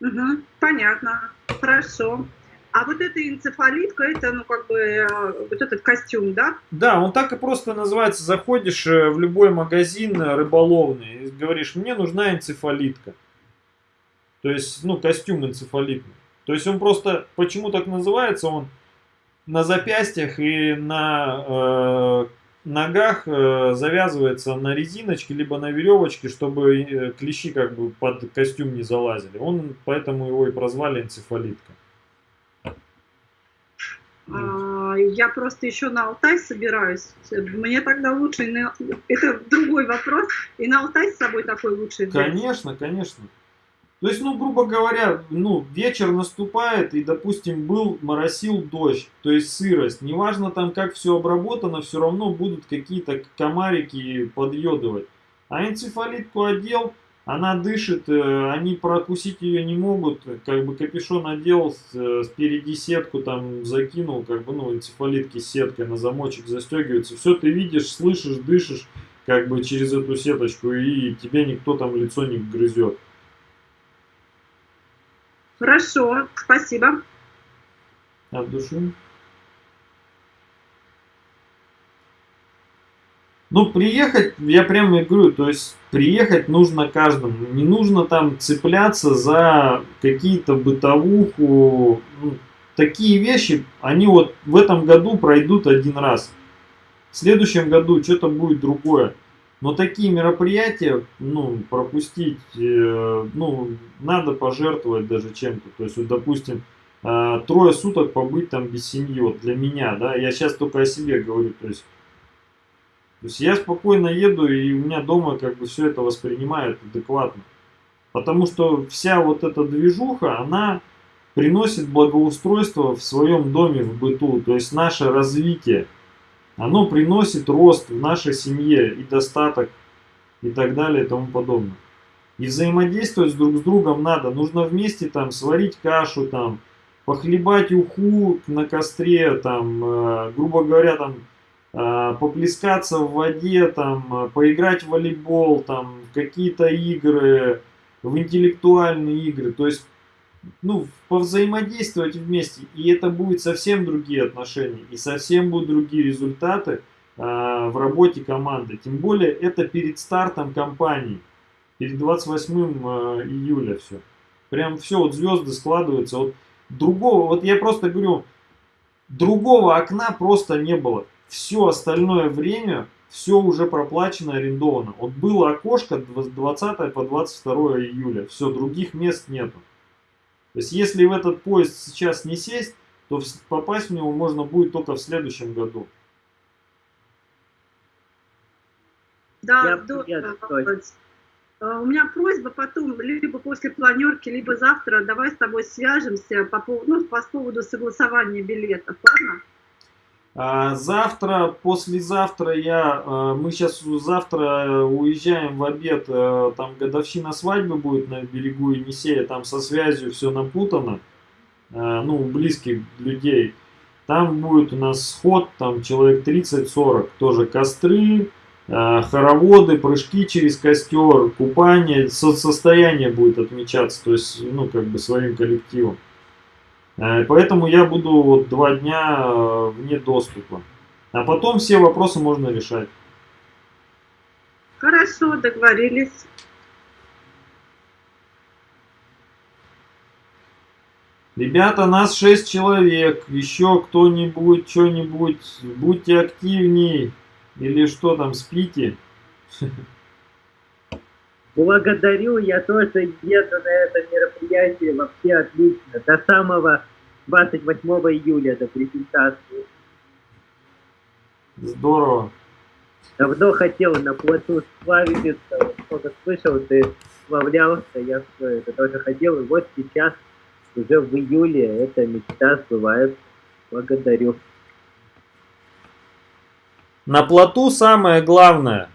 Угу, понятно, хорошо. А вот эта энцефалитка, это, ну, как бы, э, вот этот костюм, да? Да, он так и просто называется. Заходишь э, в любой магазин э, рыболовный и говоришь, мне нужна энцефалитка. То есть, ну, костюм энцефалитный. То есть он просто, почему так называется, он на запястьях и на э, ногах э, завязывается на резиночке, либо на веревочке, чтобы э, клещи как бы под костюм не залазили. Он, поэтому его и прозвали энцефалитка. Я просто еще на Алтай собираюсь. Мне тогда лучше, на- это другой вопрос, и на Алтай с собой такой лучше взять. Конечно, конечно. То есть, ну, грубо говоря, ну, вечер наступает, и, допустим, был, моросил дождь, то есть сырость. Неважно там, как все обработано, все равно будут какие-то комарики подъедывать. А энцефалитку одел, она дышит, э, они прокусить ее не могут, как бы капюшон одел, с- э, спереди сетку там закинул, как бы, ну, энцефалитки с сеткой на замочек застегиваются. Все ты видишь, слышишь, дышишь, как бы через эту сеточку, и тебе никто там лицо не грызет. Хорошо, спасибо. От души. Ну, приехать, я прямо говорю, то есть приехать нужно каждому. Не нужно там цепляться за какие-то бытовуху. Ну, такие вещи, они вот в этом году пройдут один раз. В следующем году что-то будет другое. Но такие мероприятия, ну, пропустить, э, ну, надо пожертвовать даже чем-то. То есть, вот, допустим, э, трое суток побыть там без семьи, вот для меня, да, я сейчас только о себе говорю, то есть, то есть я спокойно еду, и у меня дома как бы все это воспринимают адекватно. Потому что вся вот эта движуха, она приносит благоустройство в своем доме, в быту, то есть наше развитие. Оно приносит рост в нашей семье и достаток и так далее и тому подобное. И взаимодействовать друг с другом надо. Нужно вместе там сварить кашу, там, похлебать уху на костре, там, э, грубо говоря, там, э, поплескаться в воде, там, поиграть в волейбол, там, какие-то игры, в интеллектуальные игры. То есть ну, повзаимодействовать вместе, и это будет совсем другие отношения, и совсем будут другие результаты а, в работе команды. Тем более это перед стартом кампании, перед 28 а, июля все. Прям все, вот звезды складываются. Вот другого, вот я просто говорю, другого окна просто не было. Все остальное время, все уже проплачено, арендовано. Вот было окошко с 20 по 22 июля, все, других мест нету. То есть, если в этот поезд сейчас не сесть, то попасть в него можно будет только в следующем году. Да, Я здорово, привет, Володь. А, У меня просьба потом, либо после планерки, либо завтра, давай с тобой свяжемся по, ну, по поводу согласования билетов, ладно? А завтра, послезавтра я, э, мы сейчас завтра уезжаем в обед, э, там годовщина свадьбы будет на берегу Енисея, там со связью все напутано, ну, близких людей. Там будет у нас сход, там человек 30-40, тоже костры, хороводы, прыжки через костер, купание, со- состояние будет отмечаться, то есть, ну, как бы своим коллективом. Э, Поэтому я буду вот два дня э, вне доступа. А потом все вопросы можно решать. Хорошо, договорились. Ребята, нас 6 человек. Еще кто-нибудь, что-нибудь. Будьте активней. Или что там, спите. [LAUGHS] Благодарю, я тоже еду на это мероприятие, вообще отлично. До самого 28 июля, до презентации. Здорово. Давно хотел на плоту сплавиться, вот сколько слышал, ты сплавлялся, я всё это тоже хотел, и вот сейчас, уже в июле, эта мечта сбывается. Благодарю. На плоту самое главное,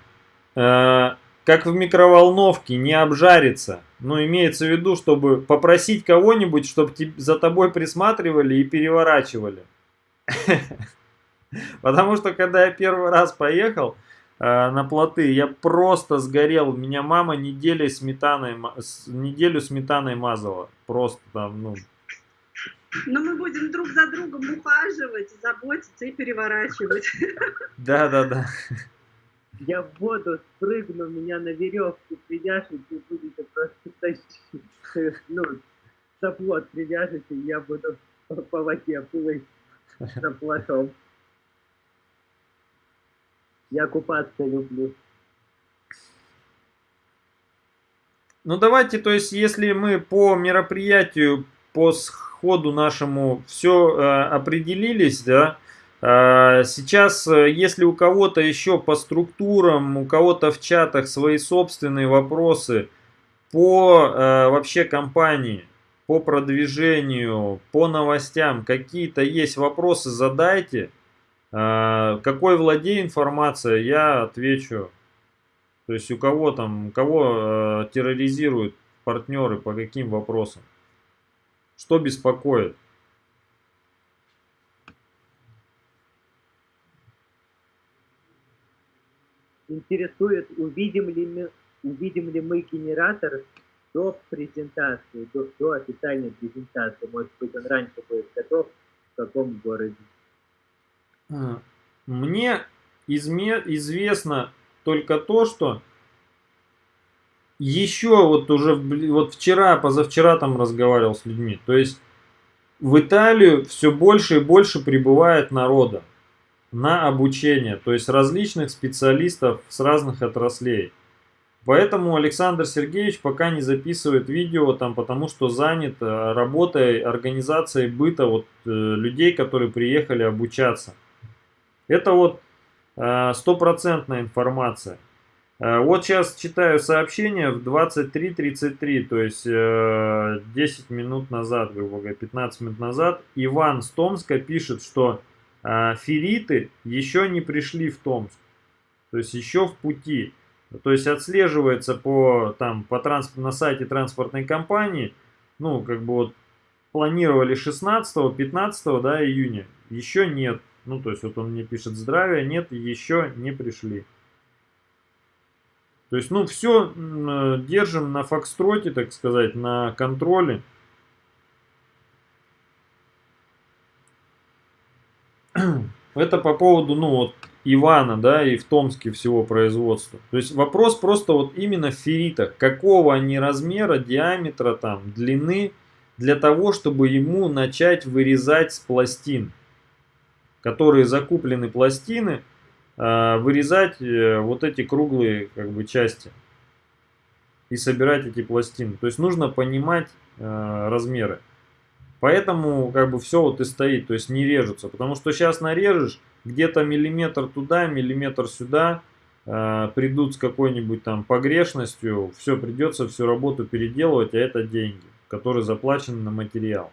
э, как в микроволновке, не обжариться. Ну, имеется в виду, чтобы попросить кого-нибудь, чтобы за тобой присматривали и переворачивали. [LAUGHS] Потому что, когда я первый раз поехал э, на плоты, я просто сгорел. Меня мама неделю сметаной, неделю сметаной мазала. Просто там, ну, Но мы будем друг за другом ухаживать, заботиться и переворачивать. да-да-да. Я в воду спрыгну, меня на веревку привяжете и будете просто тащить. Ну, за плот привяжете, и я буду по, воде плыть за плотом. Я купаться люблю. Ну давайте, то есть, если мы по мероприятию, по ходу нашему все э, определились, да. Э, сейчас, э, если у кого-то еще по структурам, у кого-то в чатах свои собственные вопросы по э, вообще компании, по продвижению, по новостям, какие-то есть вопросы, задайте. Э, какой владею информацией, я отвечу. То есть у кого там, кого э, терроризируют партнеры, по каким вопросам. Что беспокоит? Интересует, увидим ли мы, увидим ли мы генератор до презентации, до, до официальной презентации. Может быть, он раньше будет готов, в каком городе. А, мне изме известно только то, что еще вот уже вот вчера, позавчера там разговаривал с людьми. То есть в Италию все больше и больше прибывает народа на обучение, то есть различных специалистов с разных отраслей. Поэтому Александр Сергеевич пока не записывает видео, там, потому что занят э, работой, организацией быта вот, э, людей, которые приехали обучаться. Это вот э, стопроцентная информация. Вот сейчас читаю сообщение в 23.33, то есть 10 э, минут назад, грубо говоря, 15 минут назад. Иван с Томска пишет, что э, фериты еще не пришли в Томск, то есть еще в пути. То есть отслеживается по, там, по транспорт, на сайте транспортной компании, ну, как бы вот планировали 16-15 да, июня, еще нет. Ну, то есть вот он мне пишет здравия, нет, еще не пришли. То есть, ну, все э, держим на фокстроте, так сказать, на контроле. [CLEARS THROAT] Это по поводу, ну, вот, Ивана, да, и в Томске всего производства. То есть вопрос просто вот именно в ферритах. Какого они размера, диаметра, там, длины, для того, чтобы ему начать вырезать с пластин. Которые закуплены пластины, Э, вырезать э, вот эти круглые как бы части и собирать эти пластины. То есть нужно понимать э, размеры. Поэтому как бы все вот и стоит, то есть не режутся. Потому что сейчас нарежешь, где-то миллиметр туда, миллиметр сюда, э, придут с какой-нибудь там погрешностью, все, придется всю работу переделывать, а это деньги, которые заплачены на материал.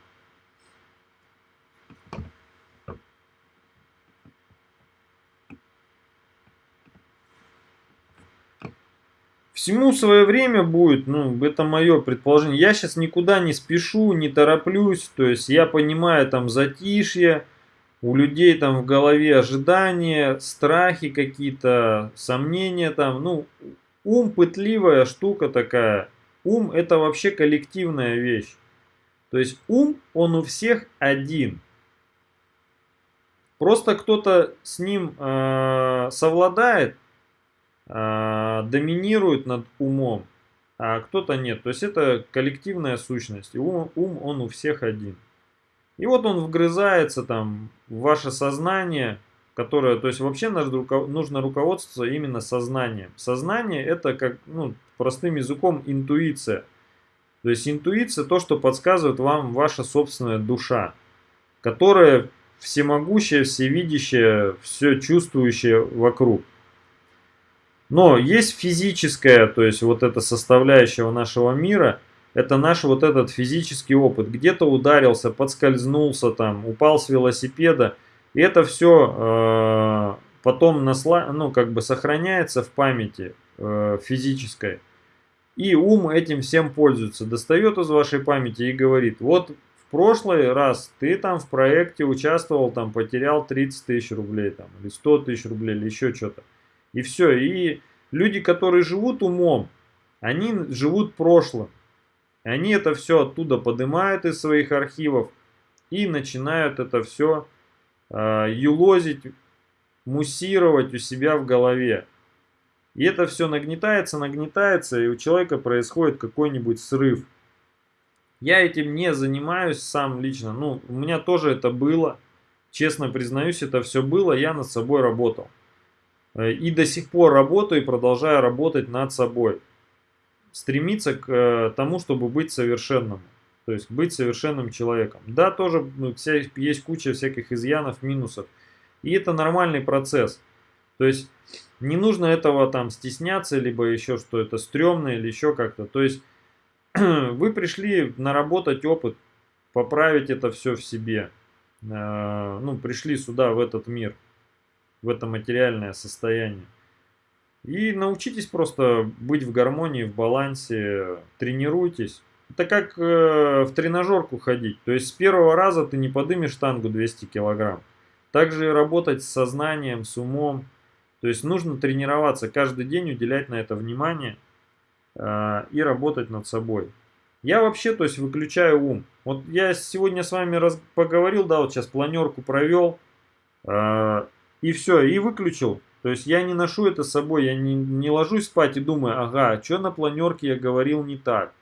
Всему свое время будет, ну, это мое предположение. Я сейчас никуда не спешу, не тороплюсь, то есть я понимаю там затишье, у людей там в голове ожидания, страхи какие-то, сомнения там, ну, ум пытливая штука такая. Ум это вообще коллективная вещь. То есть ум, он у всех один. Просто кто-то с ним э, совладает, доминирует над умом, а кто-то нет. То есть это коллективная сущность. Ум, ум, он у всех один. И вот он вгрызается там в ваше сознание, которое, то есть вообще нужно руководствоваться именно сознанием. Сознание это как, ну, простым языком интуиция. То есть интуиция то, что подсказывает вам ваша собственная душа, которая всемогущая, всевидящая, все чувствующая вокруг. Но есть физическая, то есть вот эта составляющая нашего мира, это наш вот этот физический опыт. Где-то ударился, подскользнулся там, упал с велосипеда. И это все э, потом насла, ну, как бы сохраняется в памяти э, физической. И ум этим всем пользуется. Достает из вашей памяти и говорит, вот в прошлый раз ты там в проекте участвовал, там потерял 30 тысяч рублей, там, или 100 тысяч рублей, или еще что-то. И все. И люди, которые живут умом, они живут прошлым. Они это все оттуда поднимают из своих архивов и начинают это все э, юлозить, муссировать у себя в голове. И это все нагнетается, нагнетается, и у человека происходит какой-нибудь срыв. Я этим не занимаюсь сам лично. Ну, у меня тоже это было. Честно признаюсь, это все было, я над собой работал. Э, и до сих пор работаю и продолжаю работать над собой. Стремиться к э, тому, чтобы быть совершенным. То есть быть совершенным человеком. Да, тоже ну, вся, есть куча всяких изъянов, минусов. И это нормальный процесс. То есть не нужно этого там стесняться, либо еще что это стрёмно или еще как-то. То есть [CLEARS THROAT] вы пришли наработать опыт, поправить это все в себе. Э, ну, пришли сюда, в этот мир, в это материальное состояние. И научитесь просто быть в гармонии, в балансе, тренируйтесь. Это как э, в тренажерку ходить. То есть с первого раза ты не подымешь штангу 200 килограмм. Также работать с сознанием, с умом. То есть нужно тренироваться, каждый день уделять на это внимание э, и работать над собой. Я вообще, то есть, выключаю ум. Вот я сегодня с вами раз, поговорил, да, вот сейчас планерку провел, э, и все, и выключил. То есть я не ношу это с собой, я не, не ложусь спать и думаю, ага, что на планерке я говорил не так.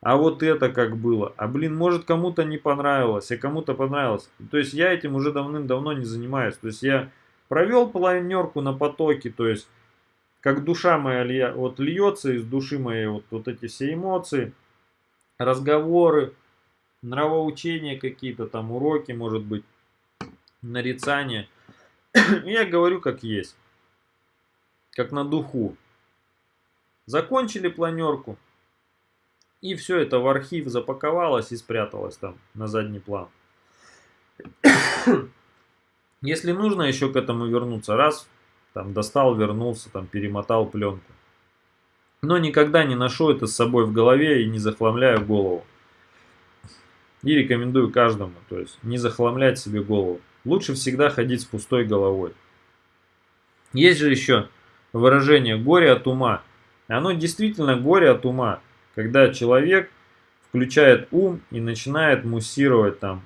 А вот это как было. А блин, может кому-то не понравилось, а кому-то понравилось. То есть я этим уже давным-давно не занимаюсь. То есть я провел планерку на потоке, то есть как душа моя вот льется из души моей вот, вот эти все эмоции разговоры, нравоучения какие-то, там уроки, может быть, нарицания. Я говорю как есть, как на духу. Закончили планерку, и все это в архив запаковалось и спряталось там на задний план. [COUGHS] Если нужно еще к этому вернуться, раз, там достал, вернулся, там перемотал пленку но никогда не ношу это с собой в голове и не захламляю голову. И рекомендую каждому, то есть не захламлять себе голову. Лучше всегда ходить с пустой головой. Есть же еще выражение «горе от ума». Оно действительно горе от ума, когда человек включает ум и начинает муссировать там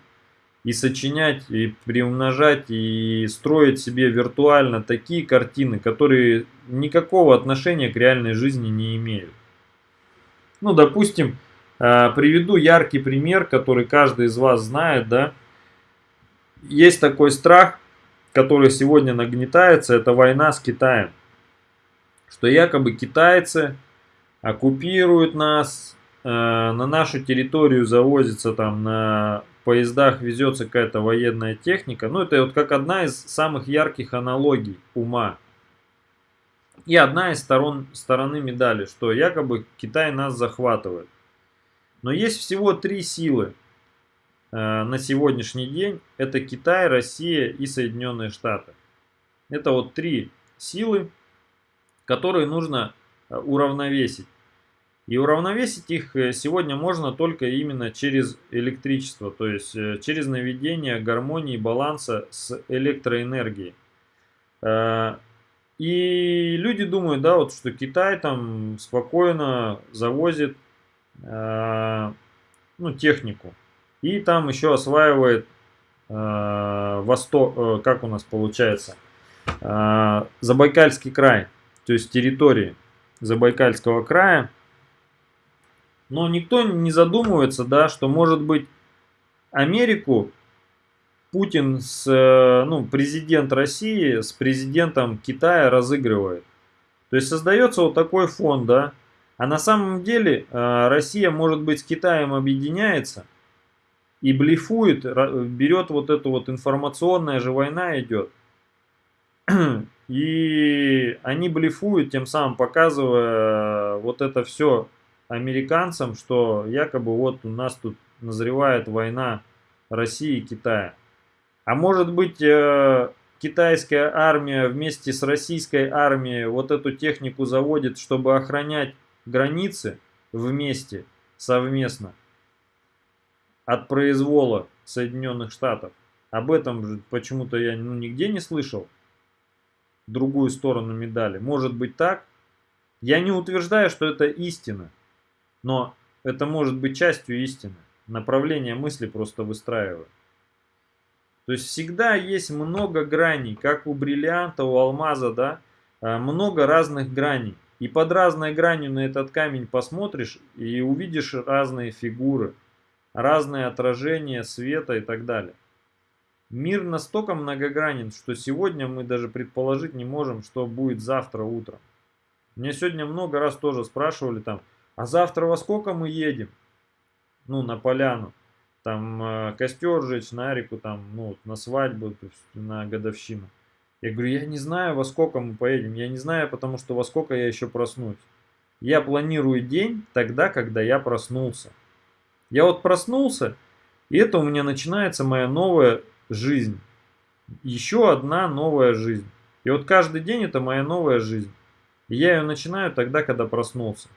и сочинять, и приумножать, и строить себе виртуально такие картины, которые никакого отношения к реальной жизни не имеют. Ну, допустим, э, приведу яркий пример, который каждый из вас знает, да. Есть такой страх, который сегодня нагнетается, это война с Китаем. Что якобы китайцы оккупируют нас, э, на нашу территорию завозится там на поездах везется какая-то военная техника. Ну, это вот как одна из самых ярких аналогий ума. И одна из сторон, стороны медали, что якобы Китай нас захватывает. Но есть всего три силы на сегодняшний день. Это Китай, Россия и Соединенные Штаты. Это вот три силы, которые нужно э, уравновесить. И уравновесить их э, сегодня можно только именно через электричество, то есть э, через наведение гармонии, баланса с электроэнергией. Э, и люди думают, да, вот что Китай там спокойно завозит ну, технику. И там еще осваивает восток, как у нас получается, Забайкальский край, то есть территории Забайкальского края. Но никто не задумывается, да, что может быть Америку Путин с, э, ну, президент России с президентом Китая разыгрывает. То есть создается вот такой фон, да. А на самом деле э, Россия, может быть, с Китаем объединяется и блефует, берет вот эту вот информационная же война идет. [CLEARS THROAT] И они блефуют, тем самым показывая вот это все американцам, что якобы вот у нас тут назревает война России и Китая. А может быть э, китайская армия вместе с российской армией вот эту технику заводит, чтобы охранять границы вместе, совместно от произвола Соединенных Штатов. Об этом почему-то я ну, нигде не слышал. Другую сторону медали. Может быть так? Я не утверждаю, что это истина. Но это может быть частью истины. Направление мысли просто выстраиваю. То есть всегда есть много граней, как у бриллианта, у алмаза, да, а, много разных граней. И под разной гранью на этот камень посмотришь и увидишь разные фигуры, разные отражения света и так далее. Мир настолько многогранен, что сегодня мы даже предположить не можем, что будет завтра утром. Меня сегодня много раз тоже спрашивали там, а завтра во сколько мы едем? ну, на поляну, там э, костер жечь, на реку, там, ну, на свадьбу, на годовщину. Я говорю, я не знаю, во сколько мы поедем, я не знаю, потому что во сколько я еще проснусь. Я планирую день тогда, когда я проснулся. Я вот проснулся, и это у меня начинается моя новая жизнь. Еще одна новая жизнь. И вот каждый день это моя новая жизнь. И я ее начинаю тогда, когда проснулся.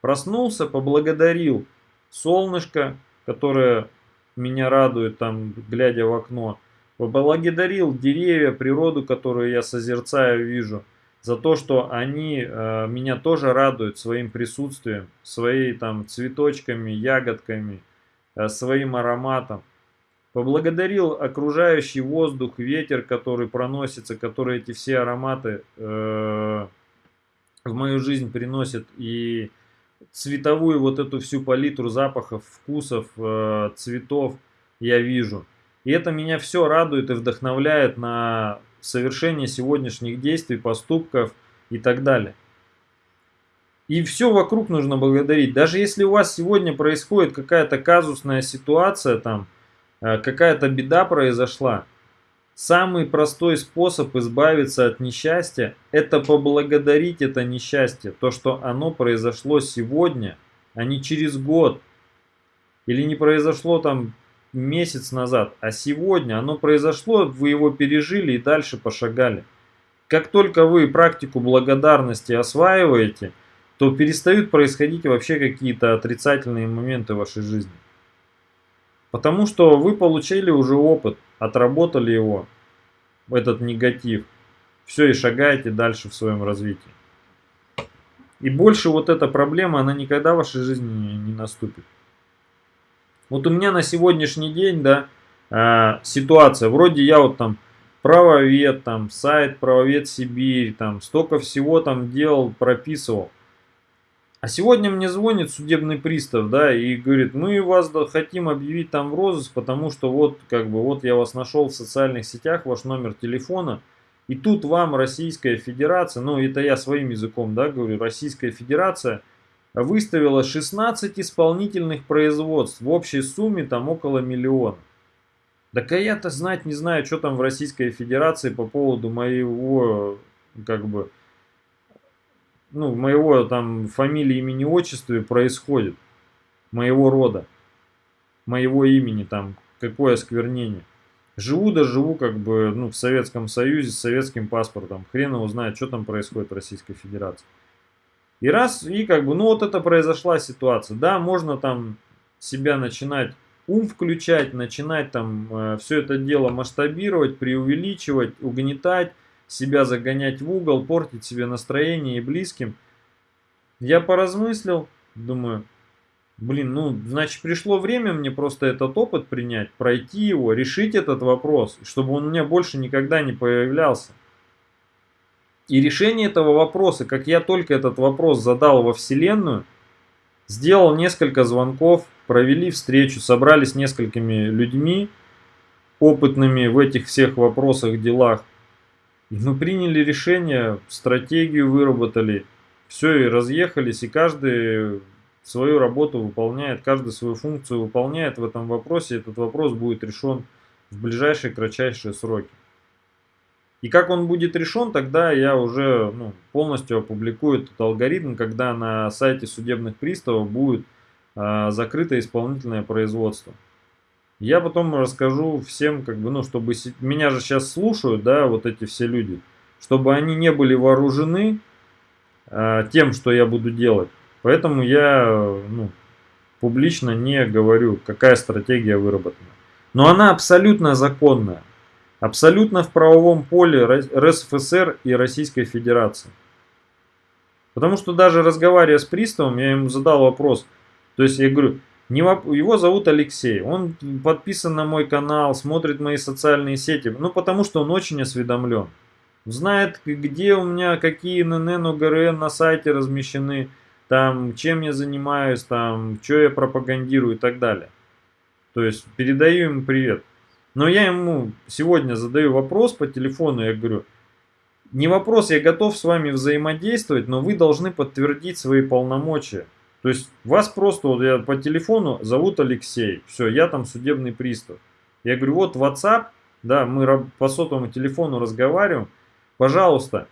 Проснулся, поблагодарил солнышко, которое меня радует, там, глядя в окно. Поблагодарил деревья, природу, которую я созерцаю, вижу. За то, что они э, меня тоже радуют своим присутствием, своими там цветочками, ягодками, э, своим ароматом. Поблагодарил окружающий воздух, ветер, который проносится, который эти все ароматы э, в мою жизнь приносит. И цветовую вот эту всю палитру запахов, вкусов, э, цветов я вижу. И это меня все радует и вдохновляет на совершение сегодняшних действий, поступков и так далее. И все вокруг нужно благодарить. Даже если у вас сегодня происходит какая-то казусная ситуация, там, Э, какая-то беда произошла, самый простой способ избавиться от несчастья – это поблагодарить это несчастье, то, что оно произошло сегодня, а не через год. Или не произошло там месяц назад, а сегодня оно произошло, вы его пережили и дальше пошагали. Как только вы практику благодарности осваиваете, то перестают происходить вообще какие-то отрицательные моменты в вашей жизни. Потому что вы получили уже опыт, отработали его, этот негатив. Все, и шагаете дальше в своем развитии. И больше вот эта проблема, она никогда в вашей жизни не наступит. Вот у меня на сегодняшний день, да, э, ситуация. Вроде я вот там правовед, там сайт правовед Сибирь, там столько всего там делал, прописывал. А сегодня мне звонит судебный пристав, да, и говорит, мы вас хотим объявить там в розыск, потому что вот, как бы, вот я вас нашел в социальных сетях, ваш номер телефона, и тут вам Российская Федерация, ну это я своим языком, да, говорю, Российская Федерация выставила 16 исполнительных производств в общей сумме там около миллиона. Так а я-то знать не знаю, что там в Российской Федерации по поводу моего, как бы, ну, моего там фамилии, имени, отчества происходит, моего рода, моего имени там, какое осквернение. Живу да живу как бы ну, в Советском Союзе с советским паспортом. Хрен его знает, что там происходит в Российской Федерации. И раз, и как бы, ну вот это произошла ситуация. Да, можно там себя начинать ум включать, начинать там э, все это дело масштабировать, преувеличивать, угнетать, себя загонять в угол, портить себе настроение и близким. Я поразмыслил, думаю, блин, ну, значит, пришло время мне просто этот опыт принять, пройти его, решить этот вопрос, чтобы он у меня больше никогда не появлялся. И решение этого вопроса, как я только этот вопрос задал во Вселенную, сделал несколько звонков, провели встречу, собрались с несколькими людьми, опытными в этих всех вопросах, делах, и мы приняли решение, стратегию выработали, все и разъехались, и каждый свою работу выполняет, каждый свою функцию выполняет в этом вопросе, этот вопрос будет решен в ближайшие кратчайшие сроки. И как он будет решен, тогда я уже ну, полностью опубликую этот алгоритм, когда на сайте судебных приставов будет э, закрыто исполнительное производство. Я потом расскажу всем, как бы, ну, чтобы меня же сейчас слушают, да, вот эти все люди, чтобы они не были вооружены э, тем, что я буду делать. Поэтому я, ну, публично не говорю, какая стратегия выработана. Но она абсолютно законная. Абсолютно в правовом поле РСФСР и Российской Федерации. Потому что даже разговаривая с приставом, я ему задал вопрос. То есть я говорю, его зовут Алексей, он подписан на мой канал, смотрит мои социальные сети, ну потому что он очень осведомлен. Знает, где у меня какие ННН, ОГРН на сайте размещены, там, чем я занимаюсь, там, что я пропагандирую и так далее. То есть передаю ему привет. Но я ему сегодня задаю вопрос по телефону, я говорю, не вопрос, я готов с вами взаимодействовать, но вы должны подтвердить свои полномочия. То есть вас просто, вот я по телефону зовут Алексей, все, я там судебный пристав. Я говорю, вот WhatsApp, да, мы по сотовому телефону разговариваем, пожалуйста,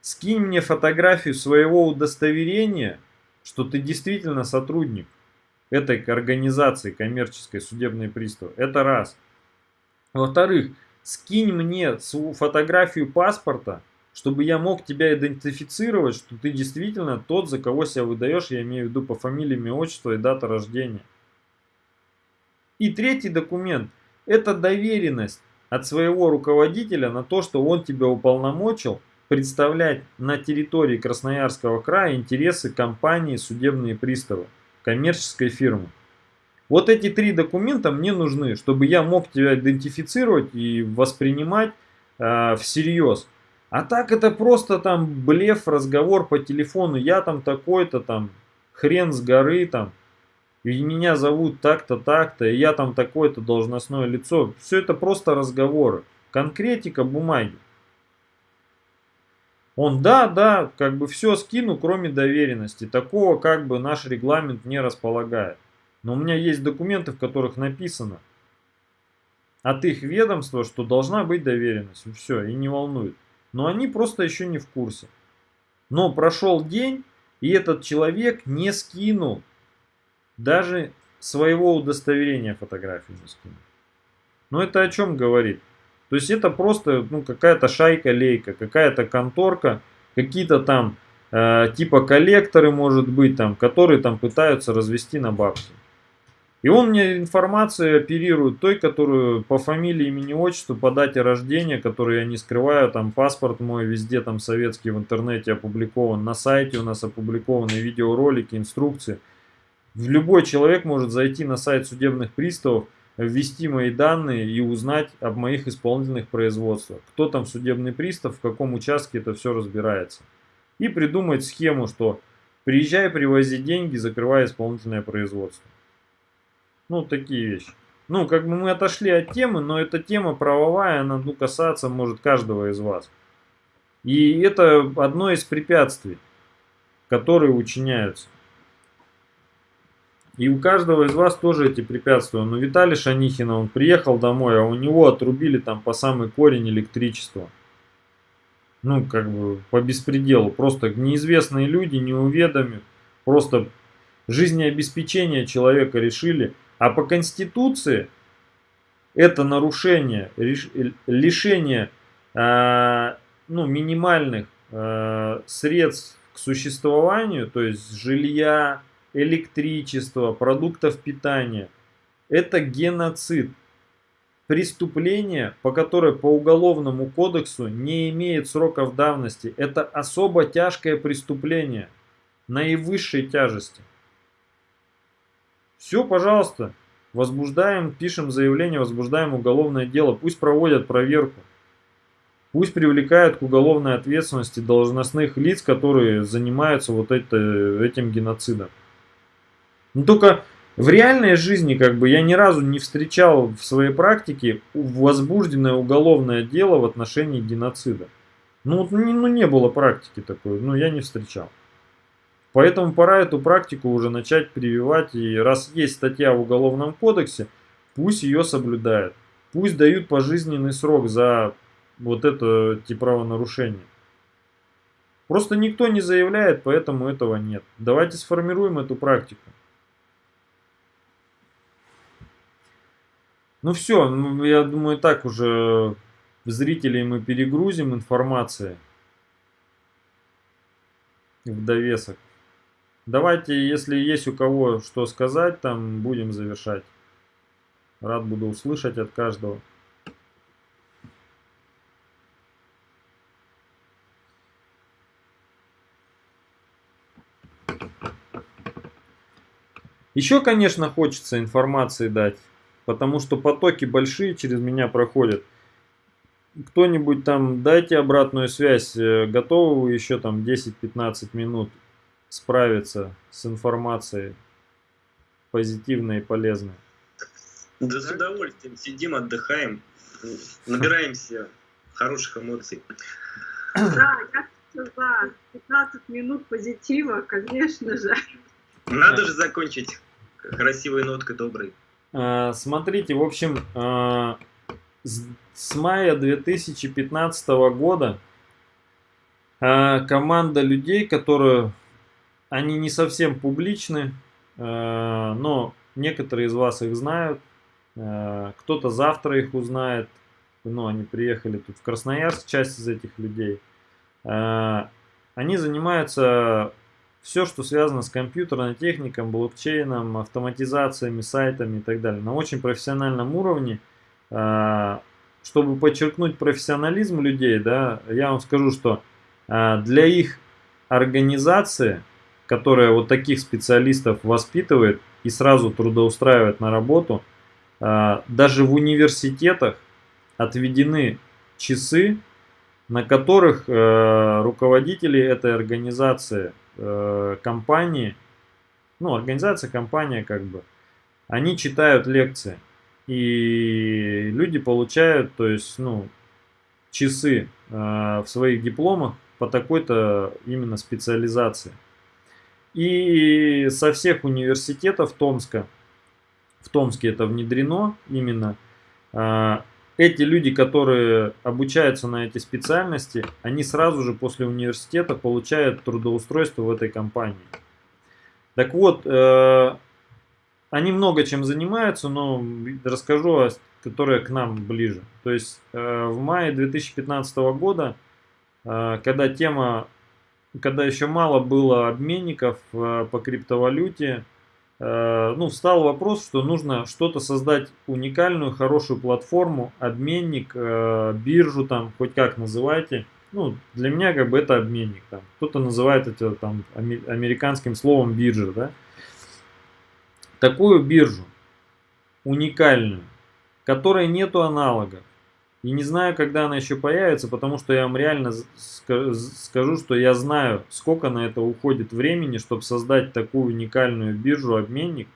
скинь мне фотографию своего удостоверения, что ты действительно сотрудник этой организации коммерческой судебный пристав. Это раз. Во-вторых, скинь мне свою фотографию паспорта, чтобы я мог тебя идентифицировать, что ты действительно тот, за кого себя выдаешь, я имею в виду по фамилии, имя, отчество и дата рождения. И третий документ – это доверенность от своего руководителя на то, что он тебя уполномочил представлять на территории Красноярского края интересы компании судебные приставы, коммерческой фирмы. Вот эти три документа мне нужны, чтобы я мог тебя идентифицировать и воспринимать э, всерьез. А так это просто там блеф, разговор по телефону. Я там такой-то там, хрен с горы там. И меня зовут так-то, так-то, и я там такое-то должностное лицо. Все это просто разговоры. Конкретика бумаги. Он, да, да, как бы все скину, кроме доверенности. Такого как бы наш регламент не располагает. Но у меня есть документы, в которых написано от их ведомства, что должна быть доверенность. Все, и не волнует. Но они просто еще не в курсе. Но прошел день, и этот человек не скинул даже своего удостоверения фотографии не скинул. Но это о чем говорит? То есть это просто ну, какая-то шайка-лейка, какая-то конторка, какие-то там э, типа коллекторы, может быть, там, которые там пытаются развести на бабки. И он мне информацию оперирует той, которую по фамилии, имени, отчеству, по дате рождения, которую я не скрываю, там паспорт мой везде там советский в интернете опубликован, на сайте у нас опубликованы видеоролики, инструкции. Любой человек может зайти на сайт судебных приставов, ввести мои данные и узнать об моих исполнительных производствах. Кто там судебный пристав, в каком участке это все разбирается. И придумать схему, что приезжай, привози деньги, закрывай исполнительное производство. Ну, такие вещи. Ну, как бы мы отошли от темы, но эта тема правовая, она ну, касаться может каждого из вас. И это одно из препятствий, которые учиняются. И у каждого из вас тоже эти препятствия. Но Виталий Шанихин, он приехал домой, а у него отрубили там по самый корень электричество. Ну, как бы по беспределу. Просто неизвестные люди не уведомят. Просто жизнеобеспечение человека решили. А по Конституции это нарушение, лишение э, ну, минимальных э, средств к существованию, то есть жилья, электричества, продуктов питания. Это геноцид. Преступление, по которое по уголовному кодексу не имеет сроков давности. Это особо тяжкое преступление наивысшей тяжести. Все, пожалуйста, возбуждаем, пишем заявление, возбуждаем уголовное дело. Пусть проводят проверку. Пусть привлекают к уголовной ответственности должностных лиц, которые занимаются вот это, этим геноцидом. Но только в реальной жизни как бы я ни разу не встречал в своей практике возбужденное уголовное дело в отношении геноцида. Ну, не, ну не было практики такой, ну я не встречал. Поэтому пора эту практику уже начать прививать. И раз есть статья в Уголовном кодексе, пусть ее соблюдают. Пусть дают пожизненный срок за вот это эти правонарушения. Просто никто не заявляет, поэтому этого нет. Давайте сформируем эту практику. Ну все, ну, я думаю, так уже зрителей мы перегрузим информацией в довесок. Давайте, если есть у кого что сказать, там будем завершать. Рад буду услышать от каждого. Еще, конечно, хочется информации дать потому что потоки большие через меня проходят. Кто-нибудь там дайте обратную связь, э, готовы вы еще там 10-15 минут справиться с информацией позитивной и полезной? Да с удовольствием сидим, отдыхаем, набираемся хороших эмоций. Да, я за 15 минут позитива, конечно же. Надо же закончить красивой ноткой доброй. А, Смотрите, в общем, а, с мая 2015 года а, команда людей, которые, они не совсем публичны, а, но некоторые из вас их знают, а, кто-то завтра их узнает, ну, они приехали тут в Красноярск, часть из этих людей. А, Они занимаются все, что связано с компьютерной техникой, блокчейном, автоматизациями, сайтами и так далее. На очень профессиональном уровне, чтобы подчеркнуть профессионализм людей, да, я вам скажу, что для их организации, которая вот таких специалистов воспитывает и сразу трудоустраивает на работу, а, даже в университетах отведены часы, на которых э, руководители этой организации э, компании, ну, организация, компания, как бы, они читают лекции. И люди получают, то есть, ну, часы э, в своих дипломах по такой-то именно специализации. И со всех университетов Томска, в Томске это внедрено именно, э, эти люди, которые обучаются на эти специальности, они сразу же после университета получают трудоустройство в этой компании. Так вот, э, они много чем занимаются, но расскажу, о, которая к нам ближе. То есть э, в мае 2015 года, э, когда тема, когда еще мало было обменников э, по криптовалюте, Э, ну, встал вопрос, что нужно что-то создать уникальную, хорошую платформу, обменник, э, биржу там, хоть как называйте. Ну, для меня как бы это обменник. Кто-то называет это там американским словом биржа, да. Такую биржу, уникальную, которой нету аналогов. И не знаю, когда она еще появится, потому что я вам реально скажу, что я знаю, сколько на это уходит времени, чтобы создать такую уникальную биржу-обменник.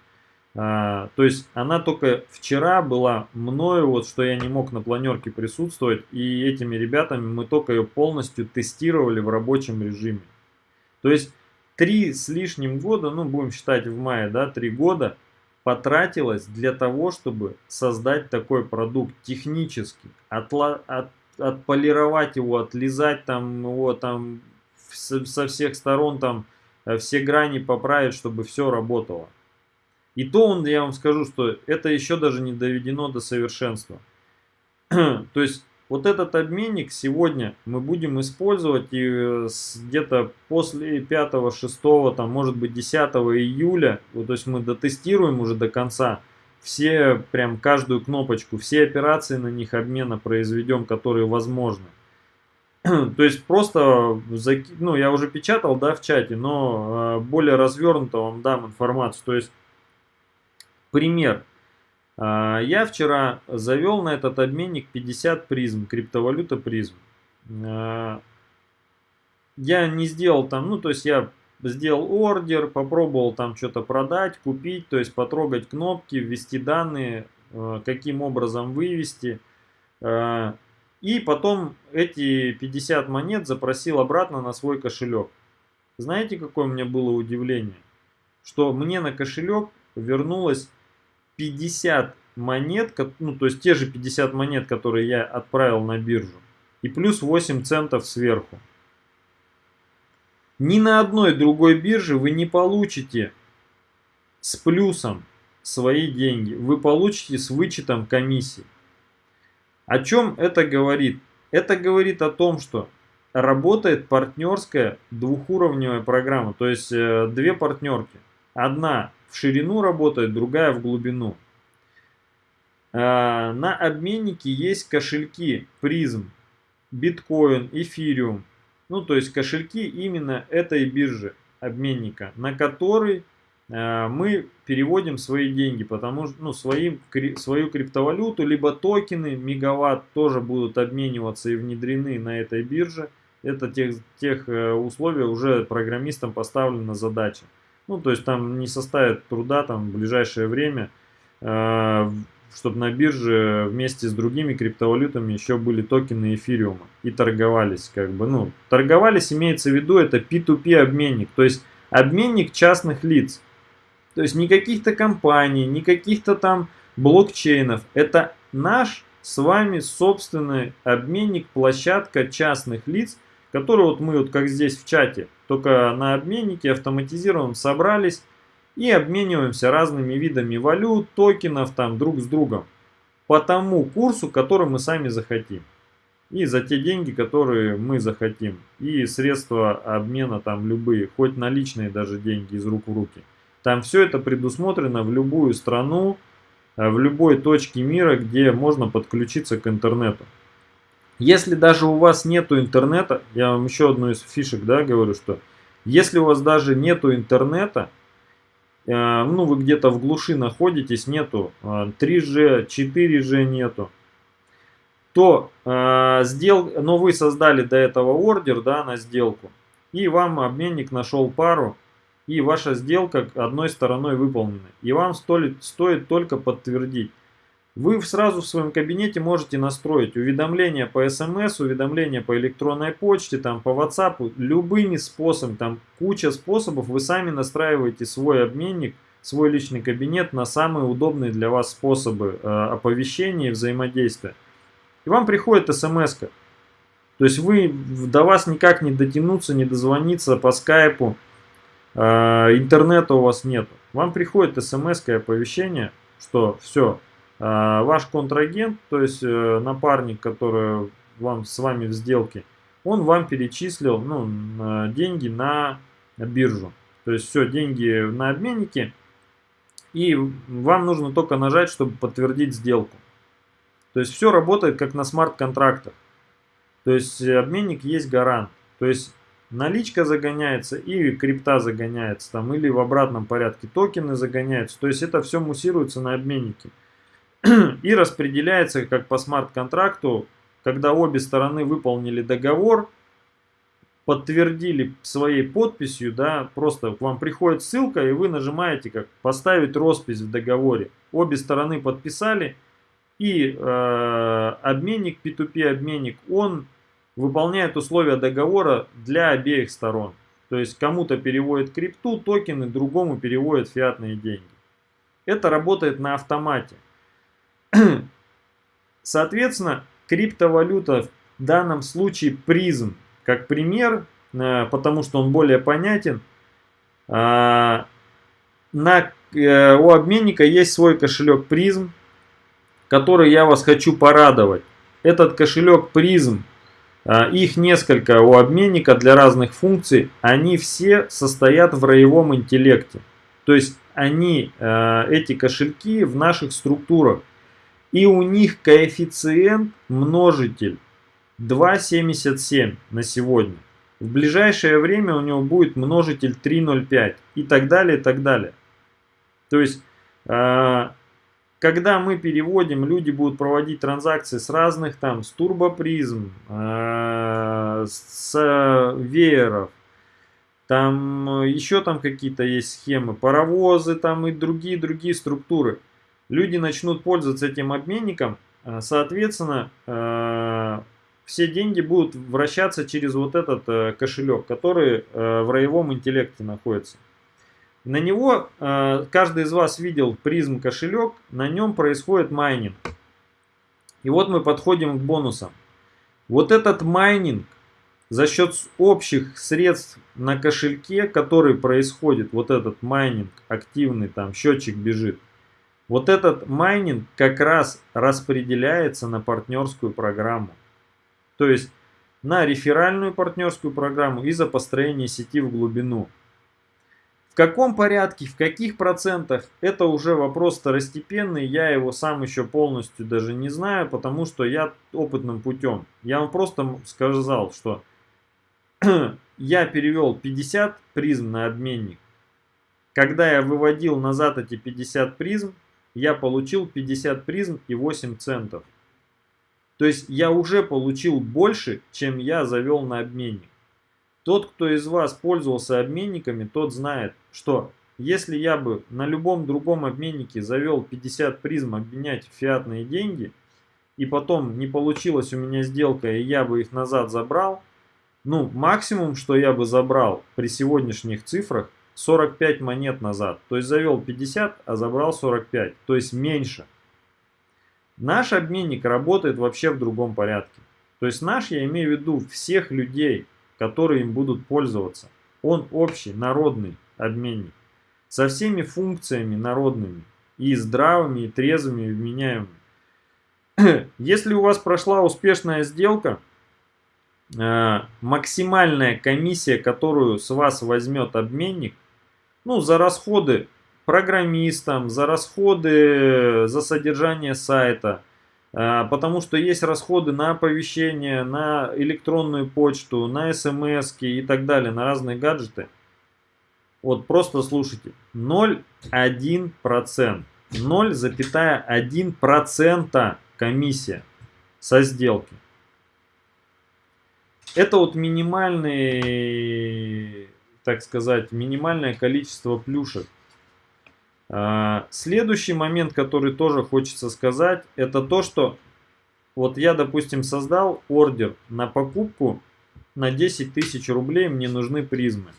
А, то есть она только вчера была мною, вот что я не мог на планерке присутствовать, и этими ребятами мы только ее полностью тестировали в рабочем режиме. То есть три с лишним года, ну будем считать в мае, да, три года – потратилось для того, чтобы создать такой продукт технически, отла, от, отполировать его, отлизать там его там со всех сторон там э, все грани поправить, чтобы все работало. И то он, я вам скажу, что это еще даже не доведено до совершенства. [CLEARS THROAT] то есть вот этот обменник сегодня мы будем использовать и э, где-то после 5, 6, там, может быть 10 июля, вот, то есть мы дотестируем уже до конца, все, прям каждую кнопочку, все операции на них обмена произведем, которые возможны. [CLEARS THROAT] То есть просто, ну я уже печатал, да, в чате, но э, более развернуто вам дам информацию. То есть пример. А, я вчера завел на этот обменник 50 призм, криптовалюта призм. А, я не сделал там, ну то есть я сделал ордер, попробовал там что-то продать, купить, то есть потрогать кнопки, ввести данные, а, каким образом вывести. И потом эти 50 монет запросил обратно на свой кошелек. Знаете, какое у меня было удивление? Что мне на кошелек вернулось 50 монет, ну то есть те же 50 монет, которые я отправил на биржу, и плюс 8 центов сверху. Ни на одной другой бирже вы не получите с плюсом свои деньги. Вы получите с вычетом комиссии. О чем это говорит? Это говорит о том, что работает партнерская двухуровневая программа. То есть э, две партнерки. Одна в ширину работает, другая в глубину. А, на обменнике есть кошельки призм, биткоин, эфириум. Ну, то есть кошельки именно этой биржи обменника, на который а, мы переводим свои деньги, потому что ну, свои, свою криптовалюту, либо токены, мегаватт тоже будут обмениваться и внедрены на этой бирже. Это тех, тех э, условий уже программистам поставлена задача. Ну, то есть там не составит труда там в ближайшее время, э, чтобы на бирже вместе с другими криптовалютами еще были токены эфириума и торговались. Как бы, ну, торговались имеется в виду это P2P обменник, то есть обменник частных лиц. То есть не каких-то компаний, не каких-то там блокчейнов. Это наш с вами собственный обменник, площадка частных лиц, которые вот мы вот как здесь в чате, только на обменнике автоматизированном собрались и обмениваемся разными видами валют, токенов там друг с другом по тому курсу, который мы сами захотим. И за те деньги, которые мы захотим. И средства обмена там любые, хоть наличные даже деньги из рук в руки. Там все это предусмотрено в любую страну, э, в любой точке мира, где можно подключиться к интернету. Если даже у вас нету интернета, я вам еще одну из фишек да, говорю, что если у вас даже нету интернета, э, ну вы где-то в глуши находитесь, нету 3G, э, 4G нету, то э, сдел... но вы создали до этого ордер да, на сделку, и вам обменник нашел пару, и ваша сделка одной стороной выполнена. И вам стоит, стоит только подтвердить. Вы сразу в своем кабинете можете настроить уведомления по смс, уведомления по электронной почте, там, по WhatsApp, любыми способами, там куча способов. Вы сами настраиваете свой обменник, свой личный кабинет на самые удобные для вас способы э, оповещения и взаимодействия. И вам приходит смс -ка. То есть вы до вас никак не дотянуться, не дозвониться по скайпу, э, интернета у вас нет. Вам приходит смс оповещение, что все, ваш контрагент, то есть э, напарник, который вам с вами в сделке, он вам перечислил ну, деньги на биржу. То есть все, деньги на обменнике, и вам нужно только нажать, чтобы подтвердить сделку. То есть все работает как на смарт-контрактах. То есть обменник есть гарант. То есть наличка загоняется и крипта загоняется там или в обратном порядке токены загоняются. То есть это все муссируется на обменнике и распределяется как по смарт-контракту, когда обе стороны выполнили договор, подтвердили своей подписью, да, просто к вам приходит ссылка и вы нажимаете как поставить роспись в договоре. Обе стороны подписали и э, обменник, P2P обменник, он выполняет условия договора для обеих сторон. То есть кому-то переводит крипту, токены, другому переводит фиатные деньги. Это работает на автомате. [CLEARS THROAT] Соответственно, криптовалюта в данном случае призм, как пример, э, потому что он более понятен. А, на, э, у обменника есть свой кошелек призм, который я вас хочу порадовать. Этот кошелек призм их несколько у обменника для разных функций. Они все состоят в роевом интеллекте. То есть они, эти кошельки в наших структурах. И у них коэффициент множитель 2,77 на сегодня. В ближайшее время у него будет множитель 3,05 и так далее, и так далее. То есть а, когда мы переводим, люди будут проводить транзакции с разных там, с турбопризм, э, с вееров, там еще там какие-то есть схемы, паровозы там и другие-другие структуры. Люди начнут пользоваться этим обменником, э, соответственно, э, все деньги будут вращаться через вот этот э, кошелек, который в роевом интеллекте находится. На него, каждый из вас видел PRIZM кошелек, на нем происходит майнинг. И вот мы подходим к бонусам. Вот этот майнинг за счет общих средств на кошельке, который происходит, вот этот майнинг активный, там счетчик бежит, вот этот майнинг как раз распределяется на партнерскую программу. То есть на реферальную партнерскую программу и за построение сети в глубину. В каком порядке, в каких процентах, это уже вопрос второстепенный, я его сам еще полностью даже не знаю, потому что я опытным путем. Я вам просто сказал, что [CLEARS THROAT] я перевел 50 призм на обменник. Когда я выводил назад эти 50 призм, я получил 50 призм и 8 центов. То есть я уже получил больше, чем я завел на обменник. Тот, кто из вас пользовался обменниками, тот знает, что если я бы на любом другом обменнике завел 50 призм обменять фиатные деньги, и потом не получилась у меня сделка, и я бы их назад забрал, ну, максимум, что я бы забрал при сегодняшних цифрах, 45 монет назад. То есть завел 50, а забрал 45. То есть меньше. Наш обменник работает вообще в другом порядке. То есть наш, я имею в виду всех людей, которые им будут пользоваться. Он общий, народный обменник. Со всеми функциями народными. И здравыми, и трезвыми, и вменяемыми. [CLEARS THROAT] Если у вас прошла успешная сделка, максимальная комиссия, которую с вас возьмет обменник, ну, за расходы программистам, за расходы за содержание сайта, э, потому что есть расходы на оповещение, на электронную почту, на смс и так далее, на разные гаджеты. Вот просто слушайте, 0,1%. 0,1% комиссия со сделки. Это вот минимальный, так сказать, минимальное количество плюшек. А, следующий момент, который тоже хочется сказать, это то, что вот я, допустим, создал ордер на покупку на 10 тысяч рублей, мне нужны призмы.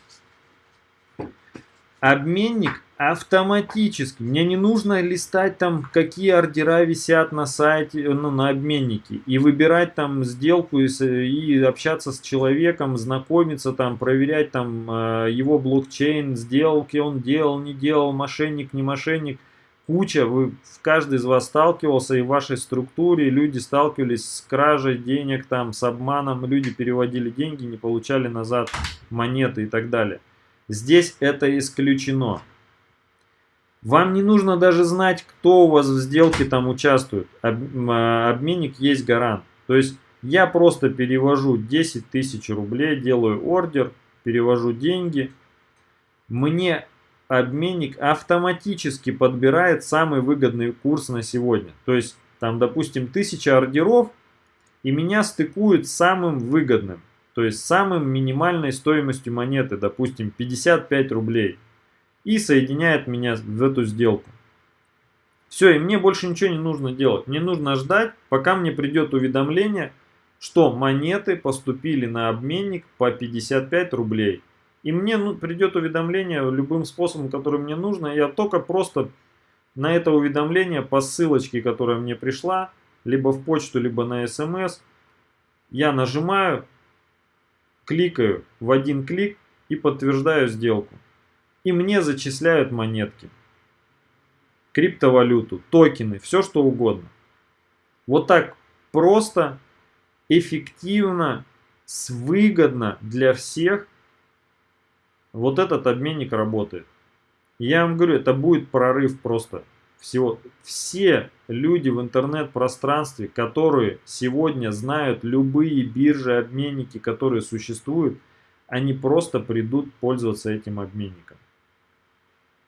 Обменник автоматически. Мне не нужно листать там, какие ордера висят на сайте, ну, на обменнике. И выбирать там сделку и, и общаться с человеком, знакомиться там, проверять там э, его блокчейн, сделки он делал, не делал, мошенник, не мошенник. Куча, вы, каждый из вас сталкивался и в вашей структуре люди сталкивались с кражей денег, там, с обманом, люди переводили деньги, не получали назад монеты и так далее. Здесь это исключено. Вам не нужно даже знать, кто у вас в сделке там участвует. А, обменник есть гарант. То есть я просто перевожу 10 тысяч рублей, делаю ордер, перевожу деньги. Мне обменник автоматически подбирает самый выгодный курс на сегодня. То есть там, допустим, 1000 ордеров, и меня стыкуют с самым выгодным. То есть самым минимальной стоимостью монеты, допустим, 55 рублей и соединяет меня в эту сделку. Все, и мне больше ничего не нужно делать. Мне нужно ждать, пока мне придет уведомление, что монеты поступили на обменник по 55 рублей. И мне ну, придет уведомление любым способом, который мне нужно. Я только просто на это уведомление по ссылочке, которая мне пришла, либо в почту, либо на смс, я нажимаю, кликаю в один клик и подтверждаю сделку и мне зачисляют монетки, криптовалюту, токены, все что угодно. Вот так просто, эффективно, выгодно для всех вот этот обменник работает. Я вам говорю, это будет прорыв просто всего. Все люди в интернет-пространстве, которые сегодня знают любые биржи, обменники, которые существуют, они просто придут пользоваться этим обменником.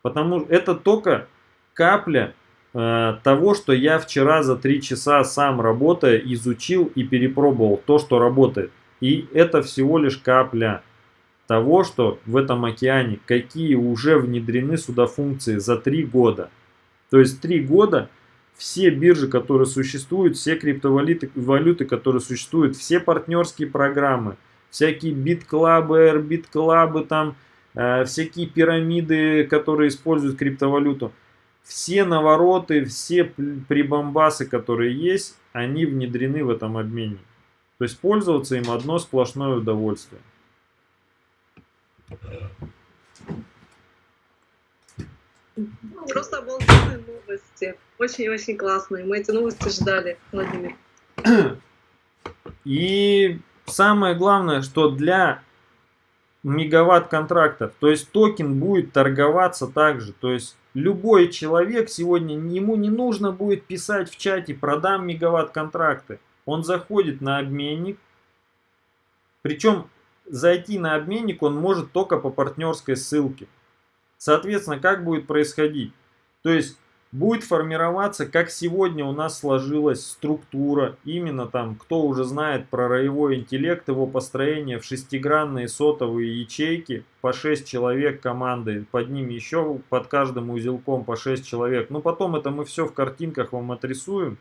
Потому что это только капля э, того, что я вчера за три часа сам работая изучил и перепробовал то, что работает. И это всего лишь капля того, что в этом океане, какие уже внедрены сюда функции за три года. То есть три года все биржи, которые существуют, все криптовалюты, валюты, которые существуют, все партнерские программы, всякие бит-клабы, бит-клабы там, Э, всякие пирамиды, которые используют криптовалюту. Все навороты, все прибамбасы, которые есть, они внедрены в этом обмене. То есть пользоваться им одно сплошное удовольствие. Просто обалденные новости. Очень-очень классные. Мы эти новости ждали, Владимир. И самое главное, что для мегаватт контрактов. То есть токен будет торговаться также. То есть любой человек сегодня, ему не нужно будет писать в чате «продам мегаватт контракты». Он заходит на обменник. Причем зайти на обменник он может только по партнерской ссылке. Соответственно, как будет происходить? То есть будет формироваться, как сегодня у нас сложилась структура, именно там, кто уже знает про роевой интеллект, его построение в шестигранные сотовые ячейки, по 6 человек команды, под ними еще под каждым узелком по 6 человек. Ну потом это мы все в картинках вам отрисуем.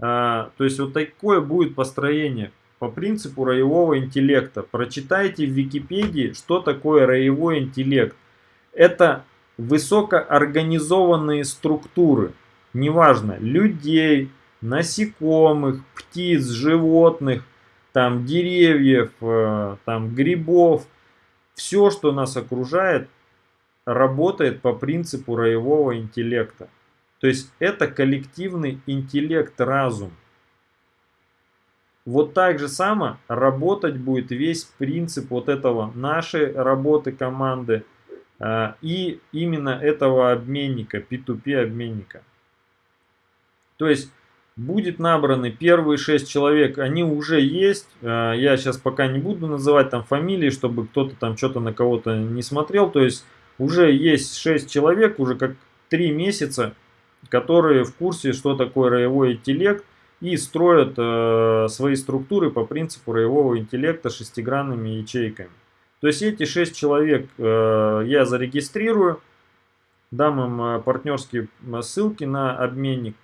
А, то есть вот такое будет построение по принципу роевого интеллекта. Прочитайте в Википедии, что такое роевой интеллект. Это высокоорганизованные структуры, неважно, людей, насекомых, птиц, животных, там деревьев, э, там грибов, все, что нас окружает, работает по принципу роевого интеллекта. То есть это коллективный интеллект, разум. Вот так же само работать будет весь принцип вот этого нашей работы команды и именно этого обменника, P2P обменника. То есть будет набраны первые шесть человек, они уже есть. Э, я сейчас пока не буду называть там фамилии, чтобы кто-то там что-то на кого-то не смотрел. То есть уже есть шесть человек, уже как три месяца, которые в курсе, что такое роевой интеллект и строят э, свои структуры по принципу роевого интеллекта шестигранными ячейками. То есть эти шесть человек э, я зарегистрирую, дам им э, партнерские ссылки на обменник.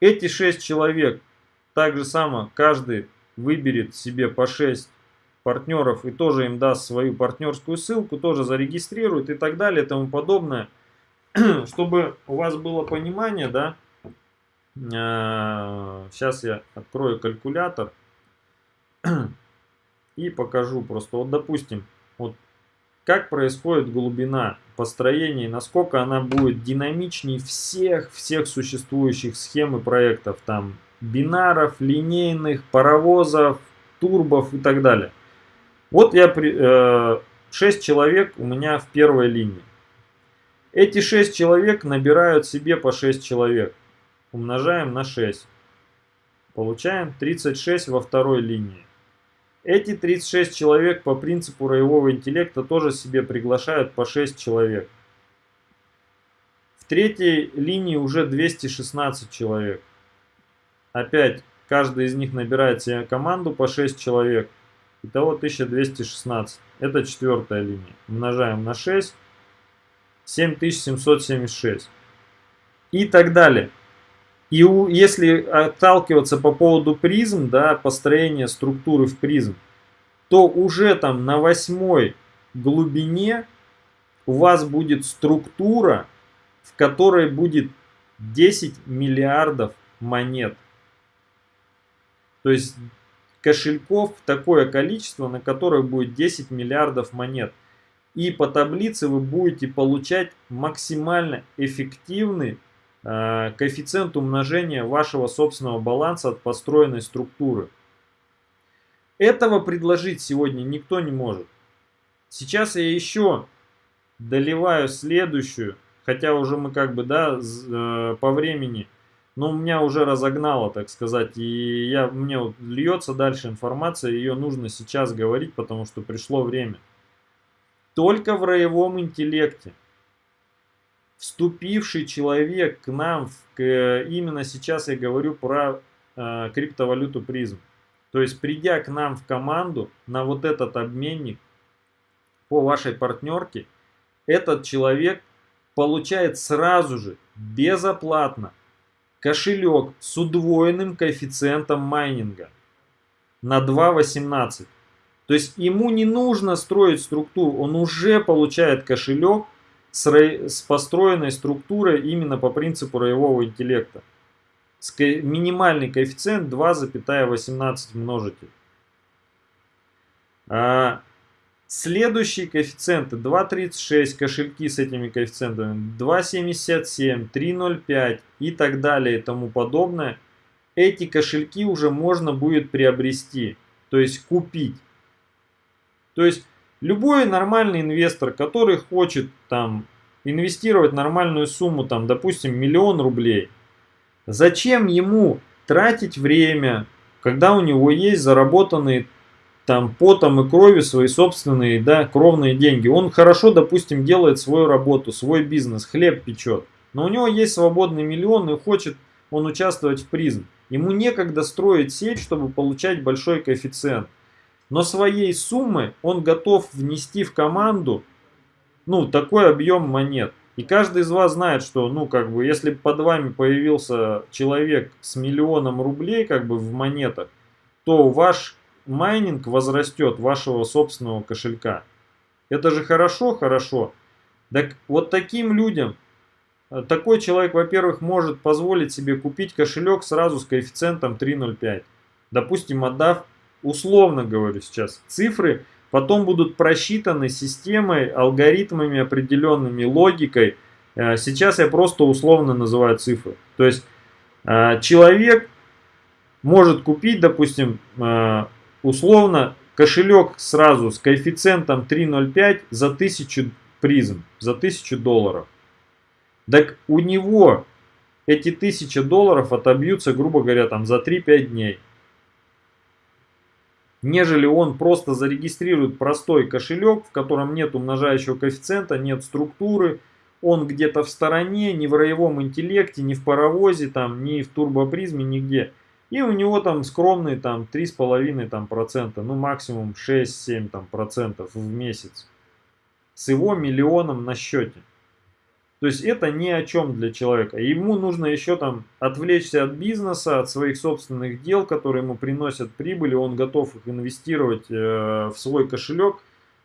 Эти шесть человек так же само каждый выберет себе по 6 партнеров и тоже им даст свою партнерскую ссылку, тоже зарегистрирует и так далее и тому подобное. [CLEARS THROAT] Чтобы у вас было понимание, да, сейчас я открою калькулятор [CLEARS THROAT] и покажу просто. Вот допустим, вот как происходит глубина построения, насколько она будет динамичнее всех, всех существующих схем и проектов, там бинаров, линейных, паровозов, турбов и так далее. Вот я, э, 6 человек у меня в первой линии. Эти 6 человек набирают себе по 6 человек. Умножаем на 6. Получаем 36 во второй линии. Эти 36 человек по принципу роевого интеллекта тоже себе приглашают по 6 человек. В третьей линии уже 216 человек. Опять каждый из них набирает себе команду по 6 человек. Итого 1216. Это четвертая линия. Умножаем на 6. 7776. И так далее. И у, если отталкиваться по поводу призм, да, построения структуры в призм, то уже там на восьмой глубине у вас будет структура, в которой будет 10 миллиардов монет. То есть кошельков такое количество, на которое будет 10 миллиардов монет. И по таблице вы будете получать максимально эффективный коэффициент умножения вашего собственного баланса от построенной структуры. Этого предложить сегодня никто не может. Сейчас я еще доливаю следующую, хотя уже мы как бы, да, э, по времени но меня уже разогнало, так сказать, и я, мне вот льется дальше информация, ее нужно сейчас говорить, потому что пришло время. Только в роевом интеллекте вступивший человек к нам, к, именно сейчас я говорю про э, криптовалюту призм, то есть придя к нам в команду на вот этот обменник по вашей партнерке, этот человек получает сразу же, безоплатно, кошелек с удвоенным коэффициентом майнинга на 2.18. То есть ему не нужно строить структуру, он уже получает кошелек с, построенной структурой именно по принципу роевого интеллекта. С минимальный коэффициент 2,18 множитель. А, Следующие коэффициенты 2.36, кошельки с этими коэффициентами, 2.77, 3.05 и так далее и тому подобное. Эти кошельки уже можно будет приобрести, то есть купить. То есть любой нормальный инвестор, который хочет там инвестировать нормальную сумму, там, допустим, миллион рублей, зачем ему тратить время, когда у него есть заработанные там потом и кровью свои собственные, да, кровные деньги. Он хорошо, допустим, делает свою работу, свой бизнес, хлеб печет. Но у него есть свободный миллион и хочет он участвовать в призм. Ему некогда строить сеть, чтобы получать большой коэффициент. Но своей суммы он готов внести в команду ну, такой объем монет. И каждый из вас знает, что, ну, как бы, если под вами появился человек с миллионом рублей, как бы, в монетах, то ваш майнинг возрастет вашего собственного кошелька. Это же хорошо, хорошо. Так вот таким людям, э, такой человек, во-первых, может позволить себе купить кошелек сразу с коэффициентом 3.05. Допустим, отдав, условно говорю сейчас, цифры потом будут просчитаны системой, алгоритмами определенными, логикой. Э, сейчас я просто условно называю цифры. То есть э, человек может купить, допустим, условно кошелек сразу с коэффициентом 3.05 за 1000 призм, за 1000 долларов. Так у него эти 1000 долларов отобьются, грубо говоря, там за 3-5 дней. Нежели он просто зарегистрирует простой кошелек, в котором нет умножающего коэффициента, нет структуры, он где-то в стороне, не в роевом интеллекте, не в паровозе, там, не в турбопризме, нигде. И у него там скромные там 3,5 там, процента, ну максимум 6-7 там, процентов в месяц. С его миллионом на счете. То есть это ни о чем для человека. Ему нужно еще там отвлечься от бизнеса, от своих собственных дел, которые ему приносят прибыль, и он готов их инвестировать э, в свой кошелек.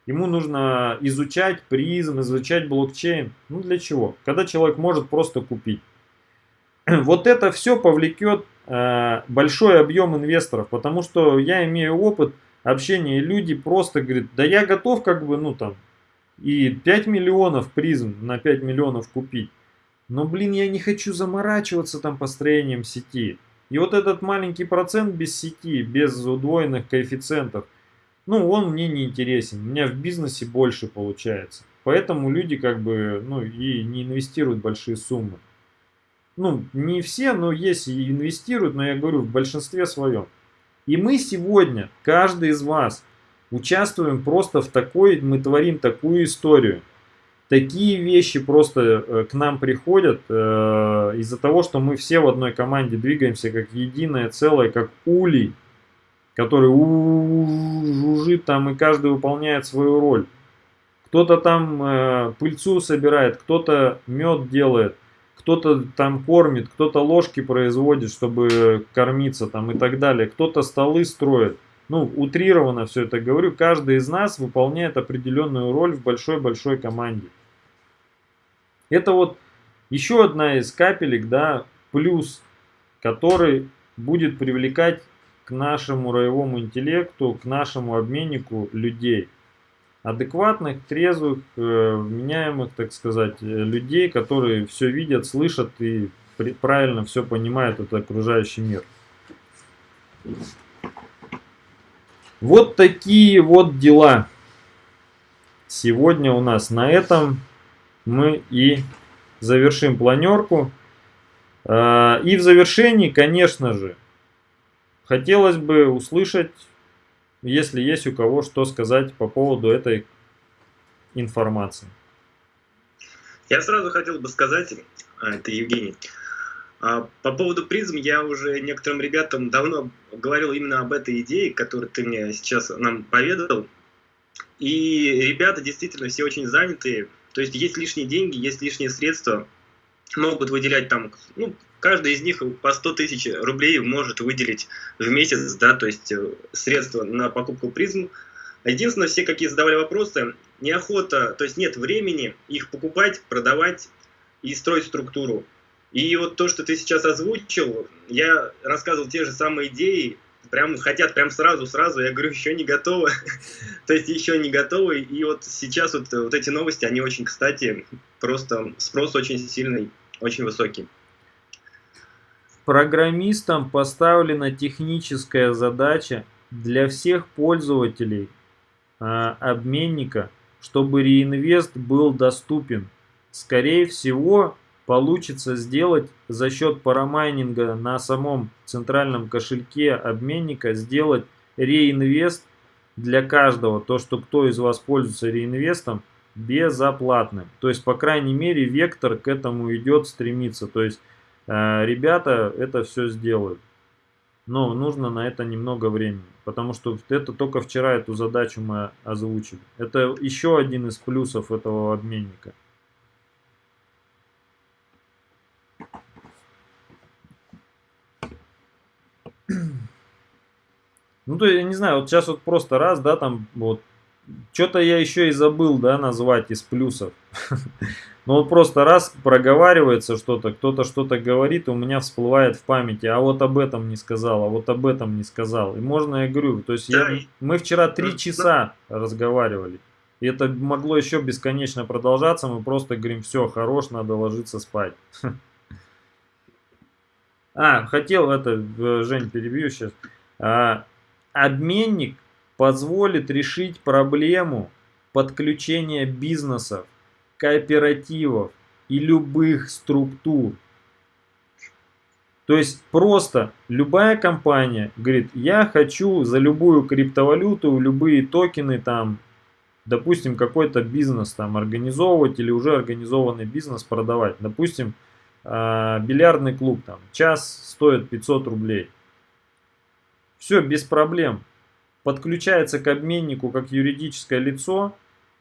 Ему нужно изучать призм, изучать блокчейн. Ну для чего? Когда человек может просто купить. [CLEARS THROAT] Вот это все повлекет Э, большой объем инвесторов, потому что я имею опыт общения, и люди просто говорят, да я готов как бы, ну там, и 5 миллионов призм на 5 миллионов купить. Но, блин, я не хочу заморачиваться там построением сети. И вот этот маленький процент без сети, без удвоенных коэффициентов, ну, он мне не интересен. У меня в бизнесе больше получается. Поэтому люди как бы, ну, и не инвестируют большие суммы ну, не все, но есть и инвестируют, но я говорю, в большинстве своем. И мы сегодня, каждый из вас, участвуем просто в такой, мы творим такую историю. Такие вещи просто э, к нам приходят э, из-за того, что мы все в одной команде двигаемся как единое целое, как улей, который жужжит там и каждый выполняет свою роль. Кто-то там э, пыльцу собирает, кто-то мед делает, кто-то там кормит, кто-то ложки производит, чтобы кормиться там и так далее, кто-то столы строит. Ну, утрированно все это говорю, каждый из нас выполняет определенную роль в большой-большой команде. Это вот еще одна из капелек, да, плюс, который будет привлекать к нашему роевому интеллекту, к нашему обменнику людей адекватных, трезвых, э, вменяемых, так сказать, э, людей, которые все видят, слышат и правильно все понимают этот окружающий мир. Вот такие вот дела. Сегодня у нас на этом мы и завершим планерку. А, и в завершении, конечно же, хотелось бы услышать если есть у кого что сказать по поводу этой информации. Я сразу хотел бы сказать, а, это Евгений, по поводу призм я уже некоторым ребятам давно говорил именно об этой идее, которую ты мне сейчас нам поведал. И ребята действительно все очень занятые. То есть есть лишние деньги, есть лишние средства. Могут выделять там, ну, каждый из них по 100 тысяч рублей может выделить в месяц, да, то есть э, средства на покупку призм. Единственное, все какие задавали вопросы, неохота, то есть нет времени их покупать, продавать и строить структуру. И вот то, что ты сейчас озвучил, я рассказывал те же самые идеи, прям хотят прям сразу, сразу, я говорю, еще не готовы, [LAUGHS] то есть еще не готовы, и вот сейчас вот, вот эти новости, они очень, кстати, просто спрос очень сильный, очень высокий. Программистам поставлена техническая задача для всех пользователей э, обменника, чтобы реинвест был доступен. Скорее всего, получится сделать за счет парамайнинга на самом центральном кошельке обменника, сделать реинвест для каждого, то, что кто из вас пользуется реинвестом, безоплатным. То есть, по крайней мере, вектор к этому идет, стремится. То есть, Э, ребята это все сделают. Но нужно на это немного времени, потому что это только вчера эту задачу мы озвучили. Это еще один из плюсов этого обменника. Ну, то я не знаю, вот сейчас вот просто раз, да, там вот что-то я еще и забыл, да, назвать из плюсов. [LAUGHS] Ну вот просто раз проговаривается что-то, кто-то что-то говорит, у меня всплывает в памяти, а вот об этом не сказал, а вот об этом не сказал. И можно, я говорю, то есть я, мы вчера три часа разговаривали. И это могло еще бесконечно продолжаться, мы просто говорим, все, хорош, надо ложиться спать. [LAUGHS] А, хотел это, э, Жень, перебью сейчас. Обменник позволит решить проблему подключения бизнесов, кооперативов и любых структур. То есть просто любая компания говорит, я хочу за любую криптовалюту, любые токены там, допустим, какой-то бизнес там организовывать или уже организованный бизнес продавать. Допустим, а, бильярдный клуб там, час стоит 500 рублей. Все, без проблем. Подключается к обменнику как юридическое лицо,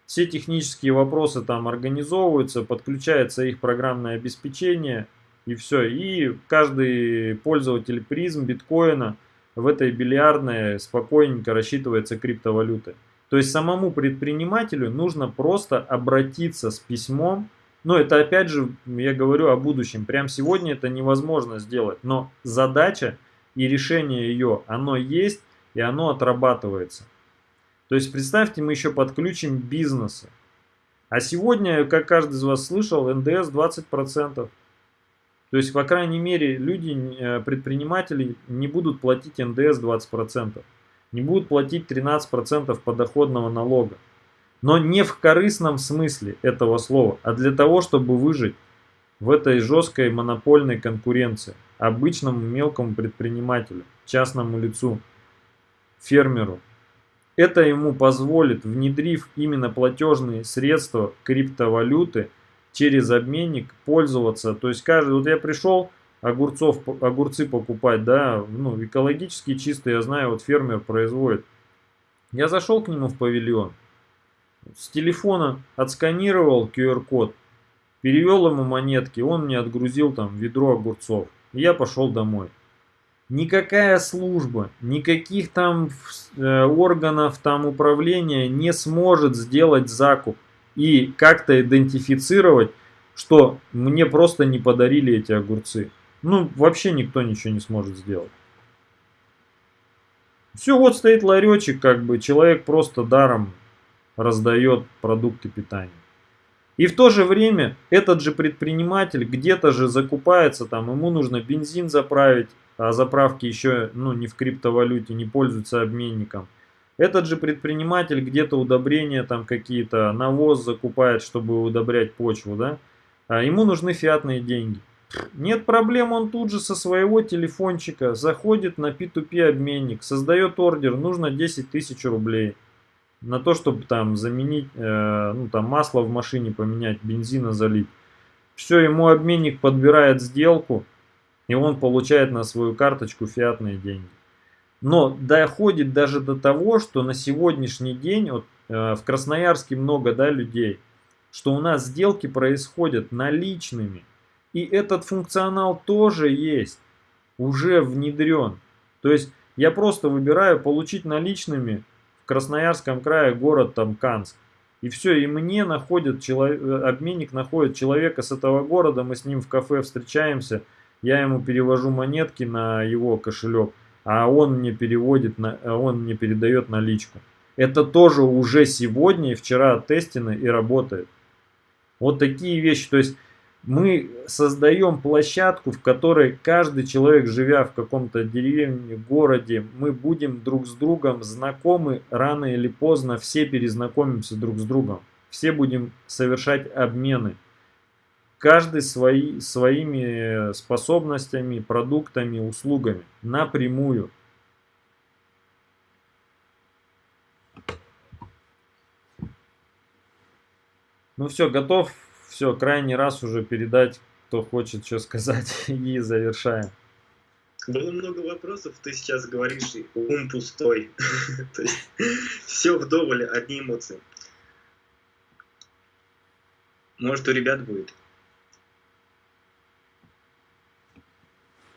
все технические вопросы там организовываются, подключается их программное обеспечение и все. И каждый пользователь призм биткоина в этой бильярдной спокойненько рассчитывается криптовалютой. То есть самому предпринимателю нужно просто обратиться с письмом но это опять же, я говорю о будущем. Прям сегодня это невозможно сделать. Но задача и решение ее, оно есть и оно отрабатывается. То есть представьте, мы еще подключим бизнесы. А сегодня, как каждый из вас слышал, НДС 20%. То есть, по крайней мере, люди, э, предприниматели не будут платить НДС 20%. Не будут платить 13% подоходного налога. Но не в корыстном смысле этого слова, а для того, чтобы выжить в этой жесткой монопольной конкуренции обычному мелкому предпринимателю, частному лицу, фермеру. Это ему позволит, внедрив именно платежные средства криптовалюты через обменник, пользоваться. То есть каждый, вот я пришел огурцов, огурцы покупать, да, ну экологически чистые, я знаю, вот фермер производит. Я зашел к нему в павильон, с телефона отсканировал QR-код, перевел ему монетки, он мне отгрузил там ведро огурцов. Я пошел домой. Никакая служба, никаких там э, органов там управления не сможет сделать закуп и как-то идентифицировать, что мне просто не подарили эти огурцы. Ну, вообще никто ничего не сможет сделать. Все, вот стоит ларечек, как бы человек просто даром раздает продукты питания. И в то же время этот же предприниматель где-то же закупается, там ему нужно бензин заправить, а заправки еще ну, не в криптовалюте, не пользуются обменником. Этот же предприниматель где-то удобрения там какие-то, навоз закупает, чтобы удобрять почву, да? А ему нужны фиатные деньги. Нет проблем, он тут же со своего телефончика заходит на P2P обменник, создает ордер, нужно 10 тысяч рублей на то, чтобы там заменить, э, ну там масло в машине поменять, бензина залить. Все, ему обменник подбирает сделку, и он получает на свою карточку фиатные деньги. Но доходит даже до того, что на сегодняшний день, вот, э, в Красноярске много да, людей, что у нас сделки происходят наличными. И этот функционал тоже есть, уже внедрен. То есть я просто выбираю получить наличными Красноярском крае город там Канск. И все, и мне находит, человек, обменник находит человека с этого города, мы с ним в кафе встречаемся, я ему перевожу монетки на его кошелек, а он мне переводит, на, он мне передает наличку. Это тоже уже сегодня и вчера тестено и работает. Вот такие вещи, то есть мы создаем площадку, в которой каждый человек, живя в каком-то деревне, городе, мы будем друг с другом знакомы, рано или поздно все перезнакомимся друг с другом. Все будем совершать обмены. Каждый свои, своими способностями, продуктами, услугами напрямую. Ну все, готов все, крайний раз уже передать, кто хочет что сказать, [LAUGHS] и завершаем. Было много вопросов, ты сейчас говоришь, ум пустой. [LAUGHS] То есть все вдоволь, одни эмоции. Может, у ребят будет.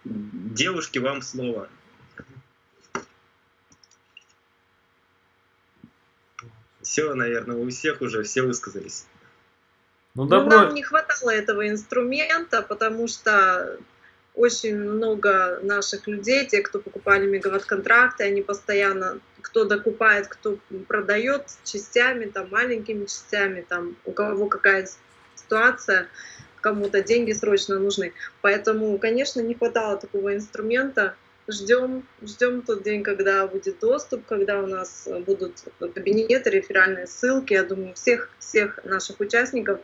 Девушки, вам слово. Все, наверное, у всех уже все высказались. Ну, Ну, добро. нам не хватало этого инструмента, потому что очень много наших людей, те, кто покупали мегаватт-контракты, они постоянно, кто докупает, кто продает частями, там, маленькими частями, там, у кого какая ситуация, кому-то деньги срочно нужны. Поэтому, конечно, не хватало такого инструмента. Ждем, ждем тот день, когда будет доступ, когда у нас будут кабинеты, реферальные ссылки. Я думаю, всех, всех наших участников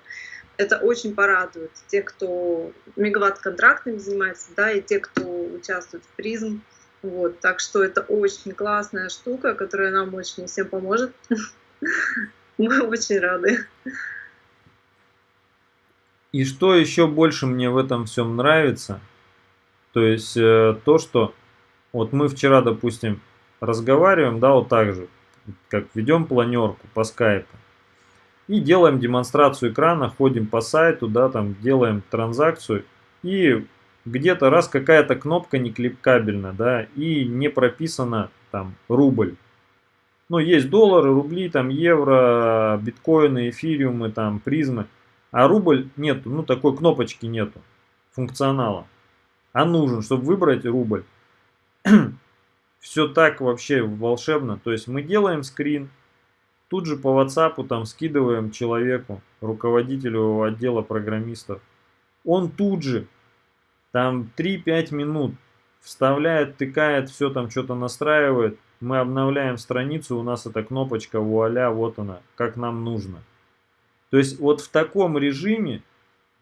это очень порадует. Те, кто мегаватт-контрактами занимается, да, и те, кто участвует в призм. Вот, так что это очень классная штука, которая нам очень всем поможет. [LAUGHS] Мы очень рады. И что еще больше мне в этом всем нравится, то есть э, то, что вот мы вчера, допустим, разговариваем, да, вот так же, как ведем планерку по скайпу, и делаем демонстрацию экрана, ходим по сайту, да, там делаем транзакцию, и где-то раз какая-то кнопка не кликабельна, да, и не прописано там рубль. Ну, есть доллары, рубли, там евро, биткоины, эфириумы, там призмы. А рубль нету, ну такой кнопочки нету, функционала. А нужен, чтобы выбрать рубль. [CLEARS THROAT] Все так вообще волшебно. То есть мы делаем скрин, тут же по WhatsApp там скидываем человеку, руководителю отдела программистов. Он тут же, там 3-5 минут, вставляет, тыкает, все там что-то настраивает. Мы обновляем страницу, у нас эта кнопочка, вуаля, вот она, как нам нужно. То есть вот в таком режиме,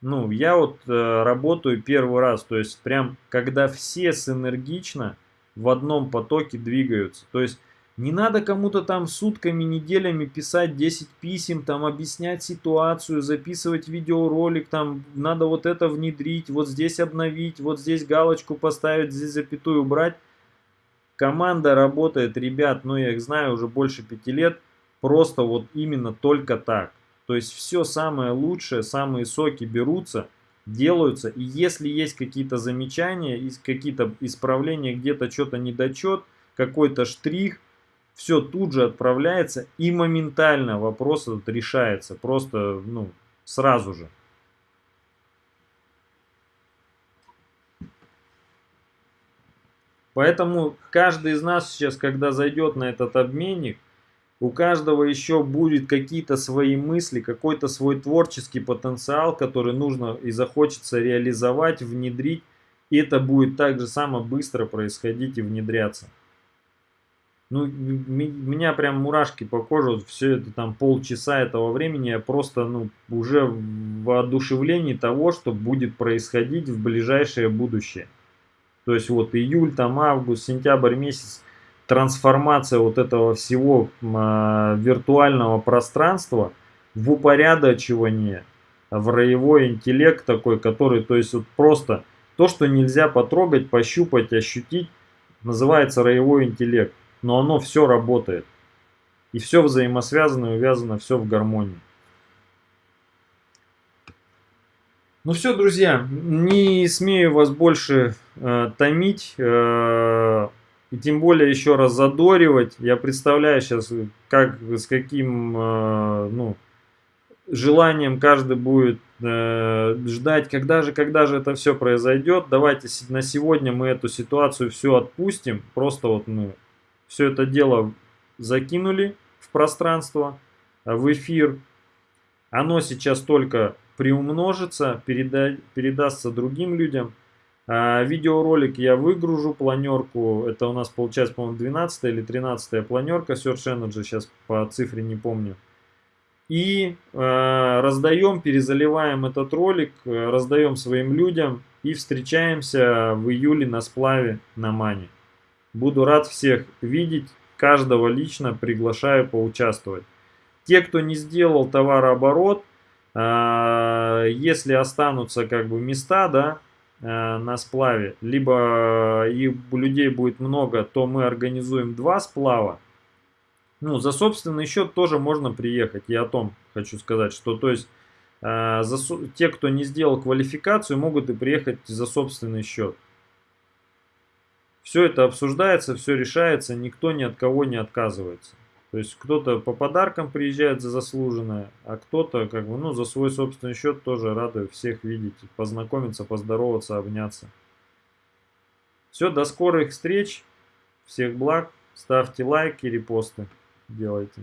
ну, я вот э, работаю первый раз, то есть прям когда все синергично в одном потоке двигаются. То есть не надо кому-то там сутками, неделями писать 10 писем, там объяснять ситуацию, записывать видеоролик, там надо вот это внедрить, вот здесь обновить, вот здесь галочку поставить, здесь запятую убрать. Команда работает, ребят, ну я их знаю уже больше пяти лет, просто вот именно только так. То есть все самое лучшее, самые соки берутся, делаются. И если есть какие-то замечания, какие-то исправления, где-то что-то недочет, какой-то штрих, все тут же отправляется и моментально вопрос этот решается. Просто, ну, сразу же. Поэтому каждый из нас сейчас, когда зайдет на этот обменник, у каждого еще будет какие-то свои мысли, какой-то свой творческий потенциал, который нужно и захочется реализовать, внедрить. И это будет так же само быстро происходить и внедряться. Ну, меня прям мурашки по коже, вот все это там полчаса этого времени, я просто, ну, уже в воодушевлении того, что будет происходить в ближайшее будущее. То есть вот июль, там август, сентябрь месяц, трансформация вот этого всего э, виртуального пространства в упорядочивание, в роевой интеллект такой, который, то есть вот просто то, что нельзя потрогать, пощупать, ощутить, называется роевой интеллект. Но оно все работает. И все взаимосвязано и увязано, все в гармонии. Ну все, друзья, не смею вас больше э, томить. Э, и тем более еще раз задоривать. Я представляю сейчас, как, с каким э, ну, желанием каждый будет э, ждать, когда же, когда же это все произойдет. Давайте на сегодня мы эту ситуацию все отпустим. Просто вот мы все это дело закинули в пространство, в эфир. Оно сейчас только приумножится, переда передастся другим людям. А, видеоролик я выгружу, планерку, это у нас получается, по-моему, 12 или 13 планерка Search Energy, сейчас по цифре не помню. И э, раздаем, перезаливаем этот ролик, раздаем своим людям и встречаемся в июле на сплаве на Мане. Буду рад всех видеть, каждого лично приглашаю поучаствовать. Те, кто не сделал товарооборот, э, если останутся как бы места, да, на сплаве, либо и у людей будет много, то мы организуем два сплава. Ну, за собственный счет тоже можно приехать. Я о том хочу сказать, что то есть э, за, те, кто не сделал квалификацию, могут и приехать за собственный счет. Все это обсуждается, все решается, никто ни от кого не отказывается. То есть кто-то по подаркам приезжает за заслуженное, а кто-то как бы, ну, за свой собственный счет тоже рады всех видеть, познакомиться, поздороваться, обняться. Все, до скорых встреч, всех благ, ставьте лайки, репосты делайте.